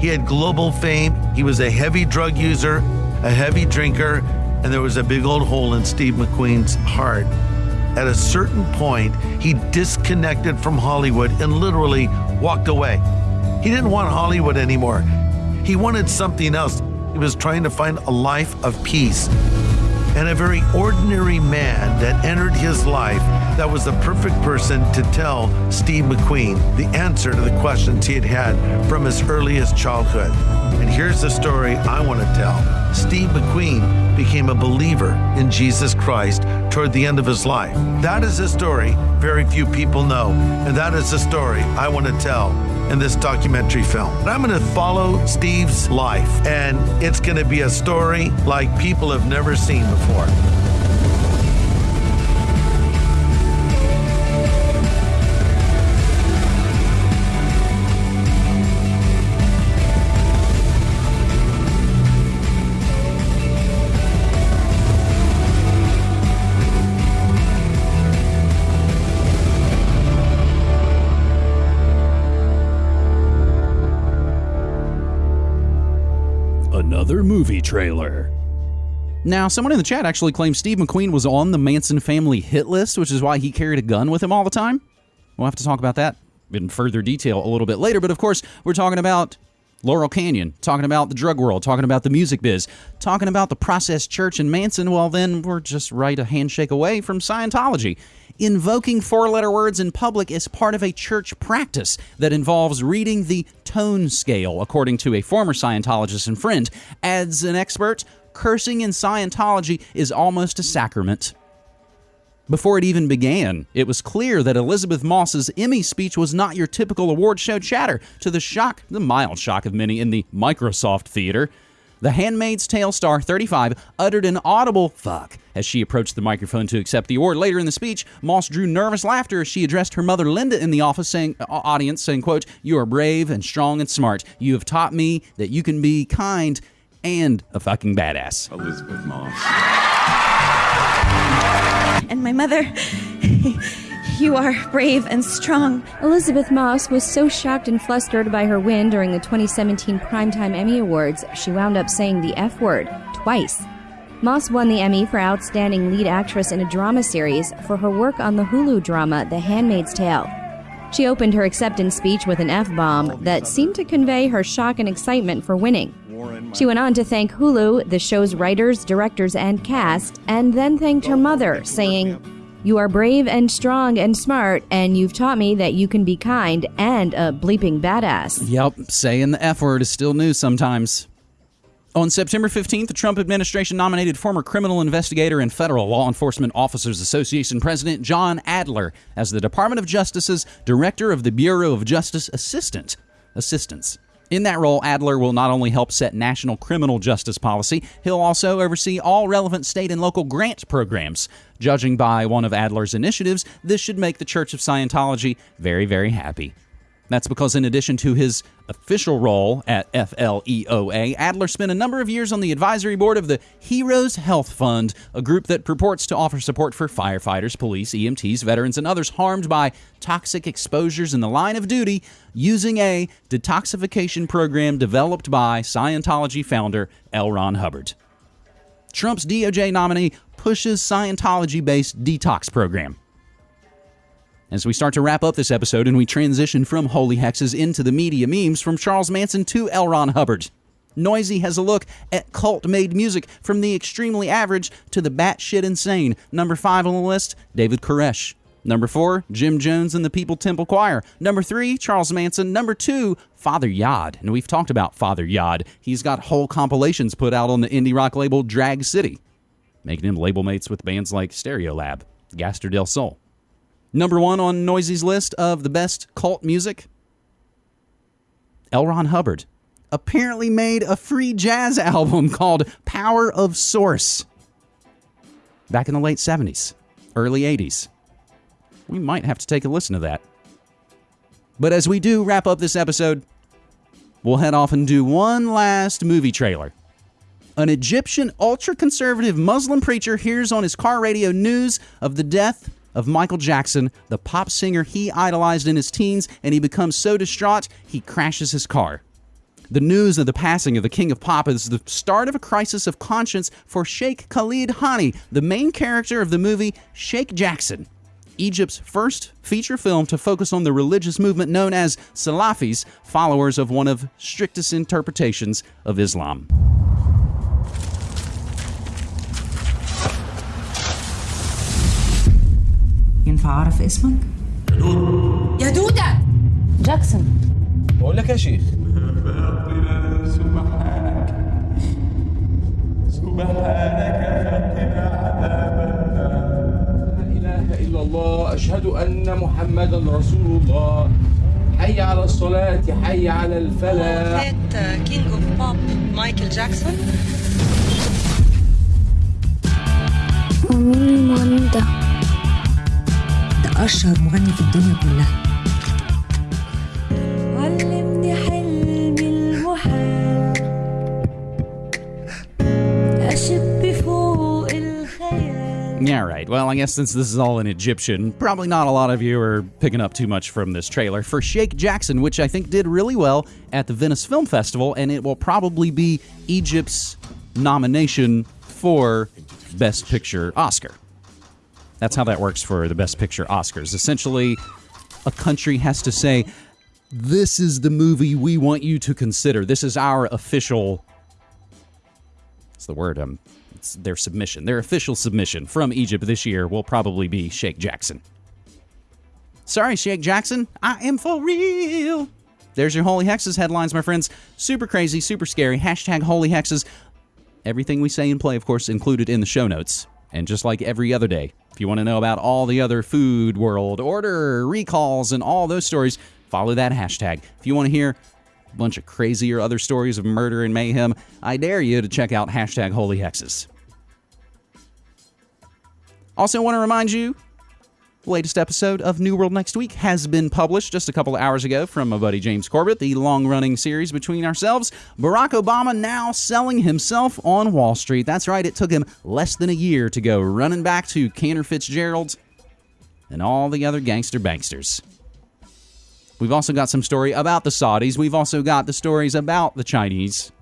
Speaker 24: He had global fame, he was a heavy drug user, a heavy drinker, and there was a big old hole in Steve McQueen's heart at a certain point, he disconnected from Hollywood and literally walked away. He didn't want Hollywood anymore. He wanted something else. He was trying to find a life of peace. And a very ordinary man that entered his life that was the perfect person to tell Steve McQueen the answer to the questions he had had from his earliest childhood. And here's the story I want to tell. Steve McQueen became a believer in Jesus Christ toward the end of his life. That is a story very few people know, and that is the story I want to tell in this documentary film. I'm going to follow Steve's life, and it's going to be a story like people have never seen before.
Speaker 3: Movie trailer. Now, someone in the chat actually claims Steve McQueen was on the Manson family hit list, which is why he carried a gun with him all the time. We'll have to talk about that in further detail a little bit later. But of course, we're talking about Laurel Canyon, talking about the drug world, talking about the music biz, talking about the process church and Manson. Well, then we're just right a handshake away from Scientology. Invoking four letter words in public is part of a church practice that involves reading the tone scale, according to a former Scientologist and friend. Adds an expert, cursing in Scientology is almost a sacrament. Before it even began, it was clear that Elisabeth Moss's Emmy speech was not your typical award show chatter, to the shock, the mild shock of many in the Microsoft theater. The Handmaid's Tale star 35 uttered an audible fuck as she approached the microphone to accept the award. Later in the speech, Moss drew nervous laughter as she addressed her mother Linda in the office saying uh, audience saying quote, "You are brave and strong and smart. You have taught me that you can be kind and a fucking badass."
Speaker 25: Elisabeth Moss.
Speaker 26: And my mother, you are brave and strong.
Speaker 27: Elisabeth Moss was so shocked and flustered by her win during the 2017 Primetime Emmy Awards, she wound up saying the F word twice. Moss won the Emmy for Outstanding Lead Actress in a Drama Series for her work on the Hulu drama The Handmaid's Tale. She opened her acceptance speech with an F bomb that seemed to convey her shock and excitement for winning. She went on to thank Hulu, the show's writers, directors, and cast, and then thanked her mother, saying, You are brave and strong and smart, and you've taught me that you can be kind and a bleeping badass.
Speaker 3: Yep, saying the F word is still new sometimes. On September 15th, the Trump administration nominated former criminal investigator and Federal Law Enforcement Officers Association President John Adler as the Department of Justice's Director of the Bureau of Justice Assistant. Assistance. In that role, Adler will not only help set national criminal justice policy, he'll also oversee all relevant state and local grant programs. Judging by one of Adler's initiatives, this should make the Church of Scientology very, very happy. That's because, in addition to his official role at FLEOA, Adler spent a number of years on the advisory board of the Heroes Health Fund, a group that purports to offer support for firefighters, police, EMTs, veterans, and others harmed by toxic exposures in the line of duty using a detoxification program developed by Scientology founder L. Ron Hubbard. Trump's DOJ nominee pushes Scientology based detox program. As we start to wrap up this episode and we transition from holy hexes into the media memes from Charles Manson to L. Ron Hubbard. Noisey has a look at cult made music from the extremely average to the batshit insane. Number five on the list, David Koresh. Number four, Jim Jones and the People Temple Choir. Number three, Charles Manson. Number two, Father Yod. And we've talked about Father Yod. He's got whole compilations put out on the indie rock label Drag City, making him label mates with bands like Stereolab, Gaster del Sol. Number one on Noisey's list of the best cult music L. Ron Hubbard. apparently made a free jazz album called Power of Source back in the late 70s, early 80s. We might have to take a listen to that. But as we do wrap up this episode, we'll head off and do one last movie trailer. An Egyptian ultra conservative Muslim preacher hears on his car radio news of the death of Michael Jackson, the pop singer he idolized in his teens, and he becomes so distraught he crashes his car. The news of the passing of the king of pop is the start of a crisis of conscience for Sheikh Khalid Hani, the main character of the movie Sheikh Jackson. Egypt's first feature film to focus on the religious movement known as Salafis, followers of one of strictest interpretations of Islam.
Speaker 28: ينفع أعرف اسمك؟
Speaker 29: يا دودة جاكسون.
Speaker 30: بقول لك يا شيخ.
Speaker 29: سبحانك
Speaker 30: سبحانك فقنا عذاب لا إله إلا الله. أشهد أن محمدا رسول الله. حي على الصلاة حي على الفلاح.
Speaker 29: فات كينج اوف بوب مايكل جاكسون
Speaker 28: ومين المغني ده؟ أشهر مغني في الدنيا كلها
Speaker 29: علمني حلم المحال أشب فوق الخيال
Speaker 3: Yeah, right. Well, I guess since this is all in Egyptian, probably not a lot of you are picking up too much from this trailer for Sheikh Jackson, which I think did really well at the Venice Film Festival, and it will probably be Egypt's nomination for Best Picture Oscar. That's how that works for the Best Picture Oscars. Essentially, a country has to say, This is the movie we want you to consider. This is our official. What's the word? Um, it's their submission. Their official submission from Egypt this year will probably be Sheikh Jackson. Sorry, Sheikh Jackson. I am for real. There's your Holy Hexes headlines, my friends. Super crazy, super scary. Hashtag Holy Hexes. Everything we say and play, of course, included in the show notes. And just like every other day, if you want to know about all the other food world order recalls and all those stories, follow that hashtag. If you want to hear a bunch of crazier other stories of murder and mayhem, I dare you to check out hashtag Holy Hexes. Also, want to remind you latest episode of New World Next Week has been published just a couple of hours ago from my buddy James Corbett, the long running series between ourselves. Barack Obama now selling himself on Wall Street. That's right, it took him less than a year to go running back to Cantor Fitzgerald and all the other gangster banksters. We've also got some story about the Saudis. We've also got the stories about the Chinese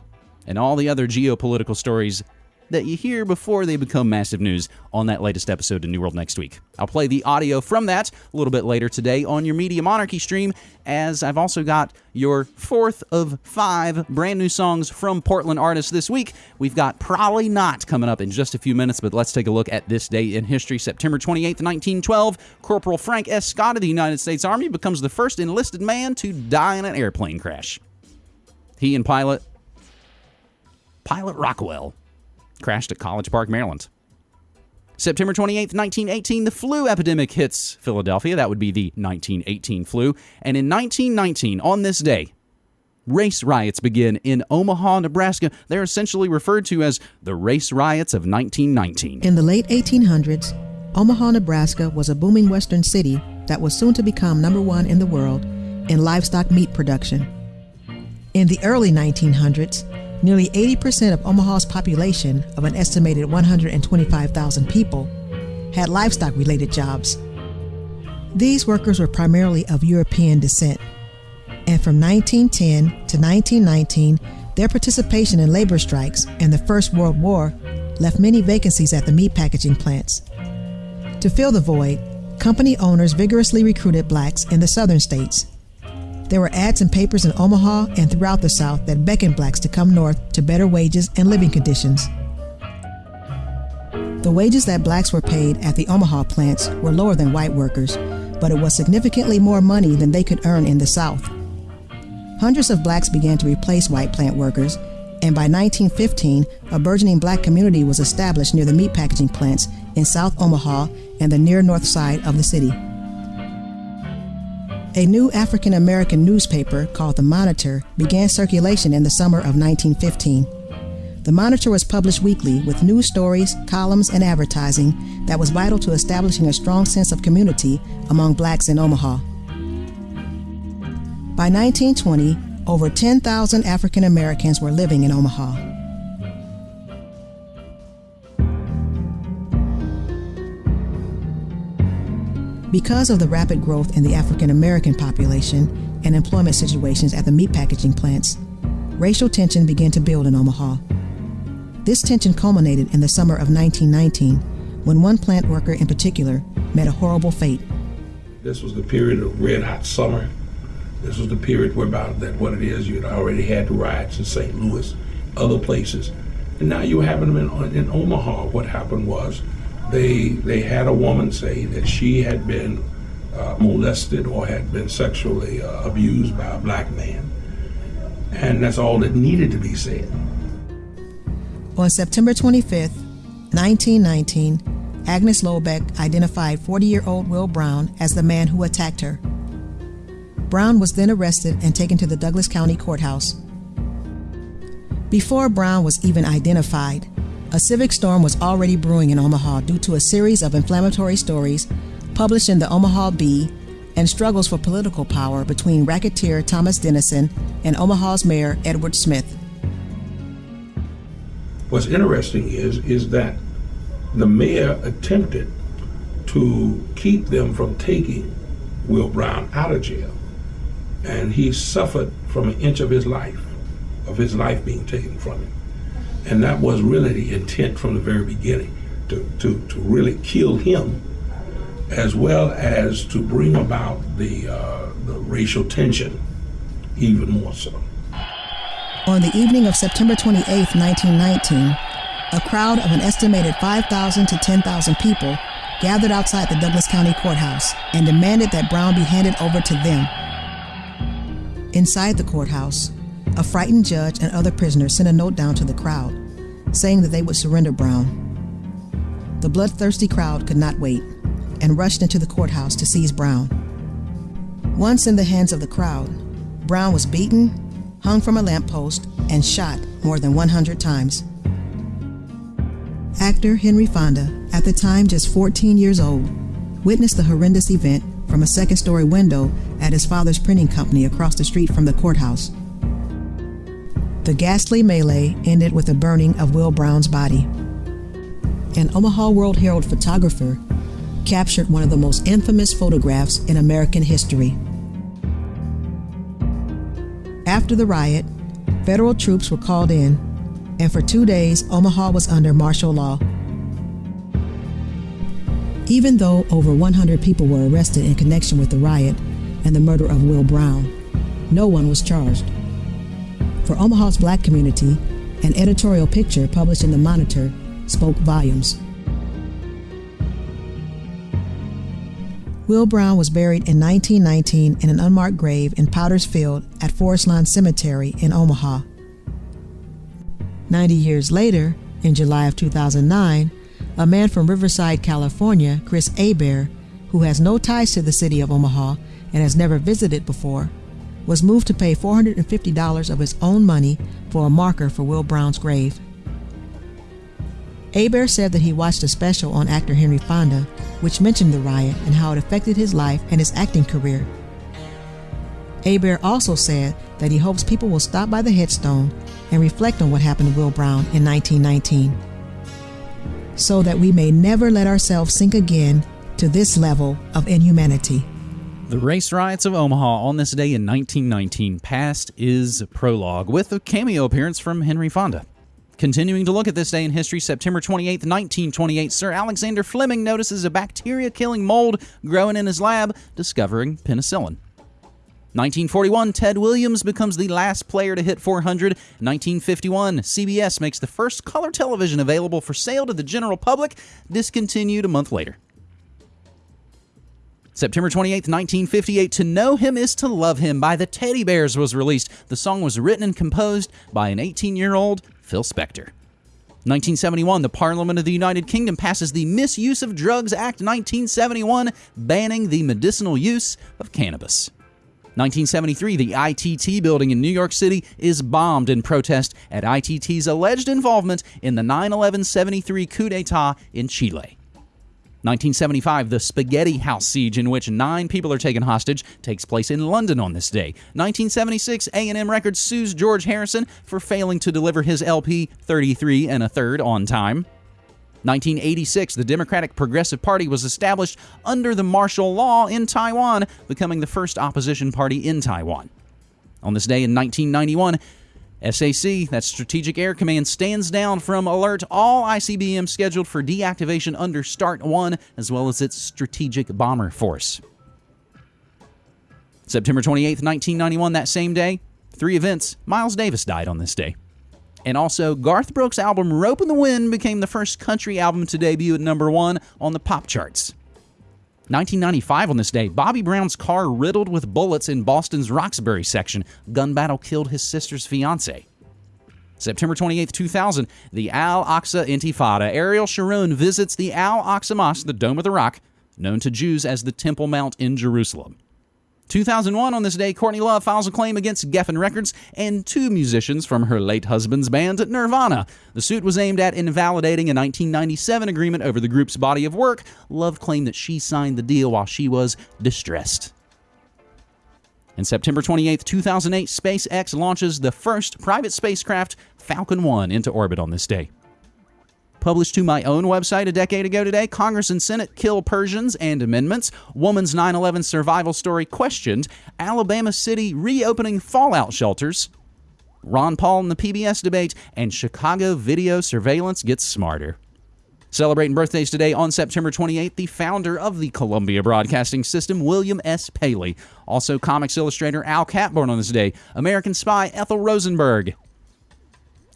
Speaker 3: and all the other geopolitical stories that you hear before they become massive news on that latest episode of New World next week. I'll play the audio from that a little bit later today on your Media Monarchy stream, as I've also got your fourth of five brand new songs from Portland artists this week. We've got Prolly Knot coming up in just a few minutes, but let's take a look at this day in history. September 28th, 1912, Corporal Frank S. Scott of the United States Army becomes the first enlisted man to die in an airplane crash. He and pilot Pilot Rockwell crashed at College Park, Maryland. September 28th, 1918, the flu epidemic hits Philadelphia. That would be the 1918 flu. And in 1919, on this day, race riots begin in Omaha, Nebraska. They're essentially referred to as the race riots of 1919.
Speaker 31: In the late 1800s, Omaha, Nebraska was a booming western city that was soon to become number one in the world in livestock meat production. In the early 1900s, nearly 80% of Omaha's population of an estimated 125,000 people had livestock related jobs. These workers were primarily of European descent, and from 1910 to 1919, their participation in labor strikes and the First World War left many vacancies at the meat packaging plants. To fill the void, company owners vigorously recruited blacks in the southern states. There were ads in papers in Omaha and throughout the South that beckoned blacks to come north to better wages and living conditions. The wages that blacks were paid at the Omaha plants were lower than white workers, but it was significantly more money than they could earn in the South. Hundreds of blacks began to replace white plant workers, and by 1915, a burgeoning black community was established near the meat packaging plants in South Omaha and the near north side of the city. A new African American newspaper called The Monitor began circulation in the summer of 1915. The Monitor was published weekly with news stories, columns, and advertising that was vital to establishing a strong sense of community among blacks in Omaha. By 1920, over 10,000 African Americans were living in Omaha. Because of the rapid growth in the African American population and employment situations at the meat packaging plants, racial tension began to build in Omaha. This tension culminated in the summer of 1919 when one plant worker in particular met a horrible fate.
Speaker 32: This was the period of red hot summer. This was the period where about that what it is you had already had riots in St. Louis, other places, and now you were having them in, in Omaha. What happened was they they had a woman say that she had been uh, molested or had been sexually uh, abused by a black man, and that's all that needed to be said.
Speaker 31: On September 25th, 1919, Agnes Loebeck identified 40 year old Will Brown as the man who attacked her. Brown was then arrested and taken to the Douglas County Courthouse. Before Brown was even identified, a civic storm was already brewing in Omaha due to a series of inflammatory stories published in the Omaha Bee and struggles for political power between racketeer Thomas Dennison and Omaha's mayor Edward Smith.
Speaker 32: What's interesting is is that the mayor attempted to keep them from taking Will Brown out of jail, and he suffered from an inch of his life, of his life being taken from him. And that was really the intent from the very beginning to, to, to really kill him, as well as to bring about the, uh, the racial tension even more so.
Speaker 31: On the evening of September 28, 1919, a crowd of an estimated 5,000 to 10,000 people gathered outside the Douglas County Courthouse and demanded that Brown be handed over to them. Inside the courthouse, a frightened judge and other prisoners sent a note down to the crowd saying that they would surrender Brown. The bloodthirsty crowd could not wait and rushed into the courthouse to seize Brown. Once in the hands of the crowd, Brown was beaten, hung from a lamppost, and shot more than 100 times. Actor Henry Fonda, at the time just 14 years old, witnessed the horrendous event from a second story window at his father's printing company across the street from the courthouse. The ghastly melee ended with the burning of Will Brown's body. An Omaha World Herald photographer captured one of the most infamous photographs in American history. After the riot, federal troops were called in, and for two days, Omaha was under martial law. Even though over 100 people were arrested in connection with the riot and the murder of Will Brown, no one was charged. For Omaha's black community, an editorial picture published in the Monitor spoke volumes. Will Brown was buried in 1919 in an unmarked grave in Potters Field at Forest Lawn Cemetery in Omaha. 90 years later, in July of 2009, a man from Riverside, California, Chris Hebert, who has no ties to the city of Omaha and has never visited before, was moved to pay $450 of his own money for a marker for Will Brown's grave. Hebert said that he watched a special on actor Henry Fonda, which mentioned the riot and how it affected his life and his acting career. Hebert also said that he hopes people will stop by the headstone and reflect on what happened to Will Brown in 1919, so that we may never let ourselves sink again to this level of inhumanity.
Speaker 3: The race riots of Omaha on this day in 1919. Past is prologue with a cameo appearance from Henry Fonda. Continuing to look at this day in history, September 28, 1928, Sir Alexander Fleming notices a bacteria killing mold growing in his lab, discovering penicillin. 1941, Ted Williams becomes the last player to hit 400. 1951, CBS makes the first color television available for sale to the general public, discontinued a month later. September 28, 1958, To Know Him Is to Love Him by the Teddy Bears was released. The song was written and composed by an 18 year old Phil Spector. 1971, the Parliament of the United Kingdom passes the Misuse of Drugs Act 1971, banning the medicinal use of cannabis. 1973, the ITT building in New York City is bombed in protest at ITT's alleged involvement in the 9 11 73 coup d'etat in Chile. 1975, the Spaghetti House siege, in which nine people are taken hostage, takes place in London on this day. 1976, A&M Records sues George Harrison for failing to deliver his LP 33 and a third on time. 1986, the Democratic Progressive Party was established under the martial law in Taiwan, becoming the first opposition party in Taiwan. On this day in 1991, SAC, that's Strategic Air Command, stands down from alert all ICBM scheduled for deactivation under START 1, as well as its Strategic Bomber Force. September 28, 1991, that same day, three events. Miles Davis died on this day. And also, Garth Brooks' album Ropin' the Wind became the first country album to debut at number one on the pop charts. 1995 on this day, Bobby Brown's car riddled with bullets in Boston's Roxbury section. Gun battle killed his sister's fiance. September 28, 2000, the Al Aqsa Intifada. Ariel Sharon visits the Al Aqsa Mosque, the Dome of the Rock, known to Jews as the Temple Mount in Jerusalem. 2001, on this day, Courtney Love files a claim against Geffen Records and two musicians from her late husband's band, Nirvana. The suit was aimed at invalidating a 1997 agreement over the group's body of work. Love claimed that she signed the deal while she was distressed. In September 28, 2008, SpaceX launches the first private spacecraft, Falcon 1, into orbit on this day published to my own website a decade ago today. Congress and Senate kill Persians and amendments. Woman's 9 11 survival story questioned. Alabama City reopening fallout shelters. Ron Paul in the PBS debate. And Chicago video surveillance gets smarter. Celebrating birthdays today on September 28th, the founder of the Columbia Broadcasting System, William S. Paley. Also, comics illustrator Al Capp born on this day. American spy Ethel Rosenberg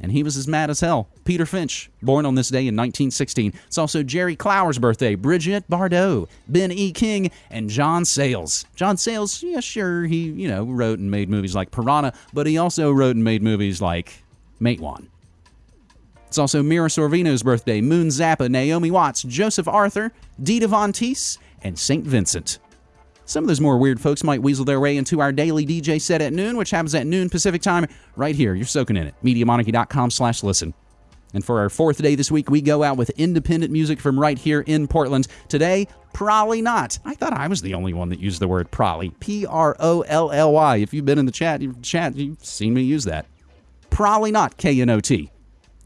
Speaker 3: and he was as mad as hell. Peter Finch, born on this day in 1916. It's also Jerry Clower's birthday, Brigitte Bardot, Ben E. King, and John Sayles. John Sayles, yeah, sure, he, you know, wrote and made movies like Piranha, but he also wrote and made movies like Matewan. It's also Mira Sorvino's birthday, Moon Zappa, Naomi Watts, Joseph Arthur, Dita Von Teese, and St. Vincent. Some of those more weird folks might weasel their way into our daily DJ set at noon, which happens at noon Pacific time, right here. You're soaking in it. MediaMonarchy.com slash listen. And for our fourth day this week, we go out with independent music from right here in Portland. Today, Prolly Knot. I thought I was the only one that used the word prolly. P R O L L Y. If you've been in the chat, you've, chat, you've seen me use that. Prolly Knot, K N O T,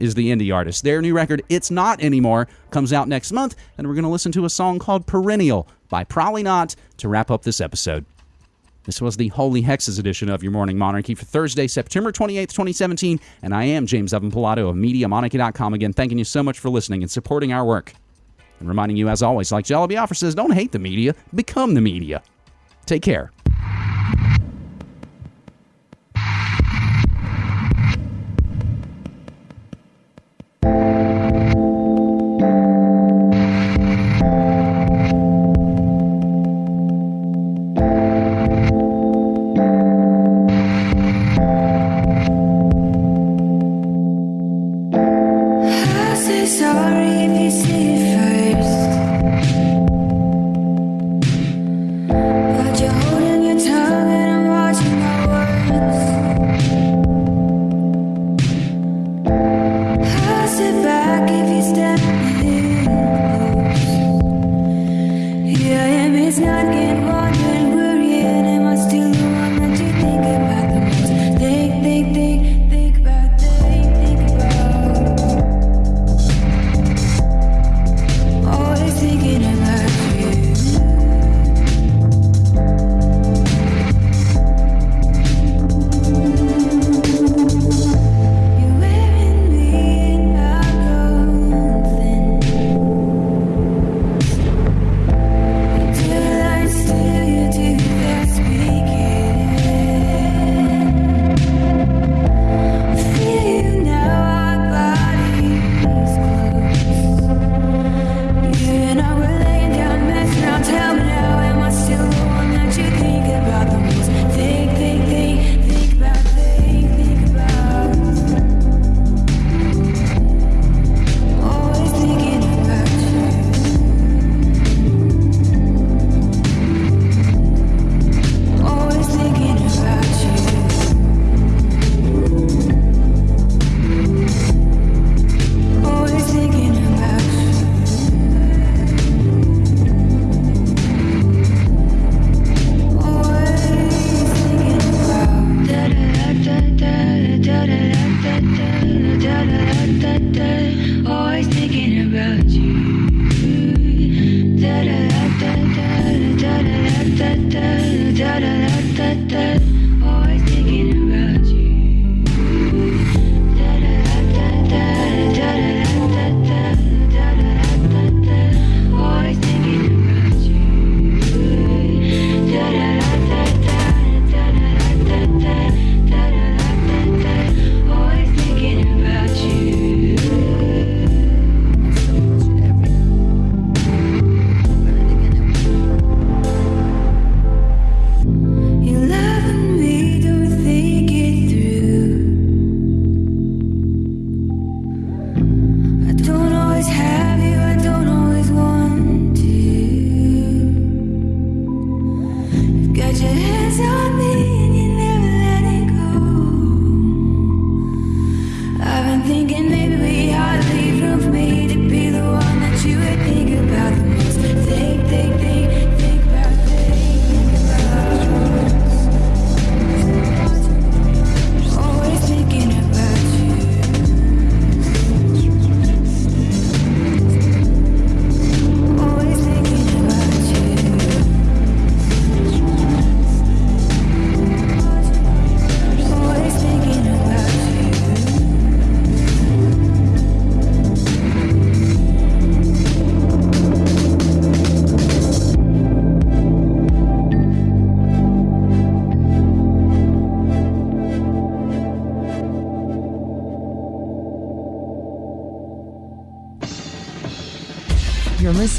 Speaker 3: is the indie artist. Their new record, It's Not Anymore, comes out next month, and we're going to listen to a song called Perennial by Prolly Knot to wrap up this episode. This was the Holy Hexes edition of Your Morning Monarchy for Thursday, September 28th, 2017, and I am James Evan Pilato of MediaMonarchy.com. Again, thanking you so much for listening and supporting our work. And reminding you, as always, like Jello Biafra says, don't hate the media, become the media. Take care.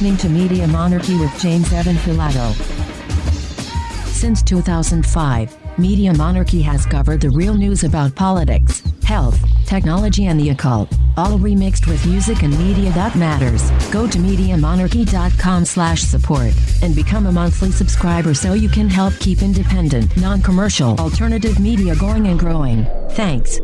Speaker 33: Listening to Media Monarchy with James Evan Pilato. Since 2005, Media Monarchy has covered the real news about politics, health, technology, and the occult, all remixed with music and media that matters. Go to MediaMonarchy.com slash support and become a monthly subscriber so you can help keep independent, non-commercial, alternative media going and growing. Thanks.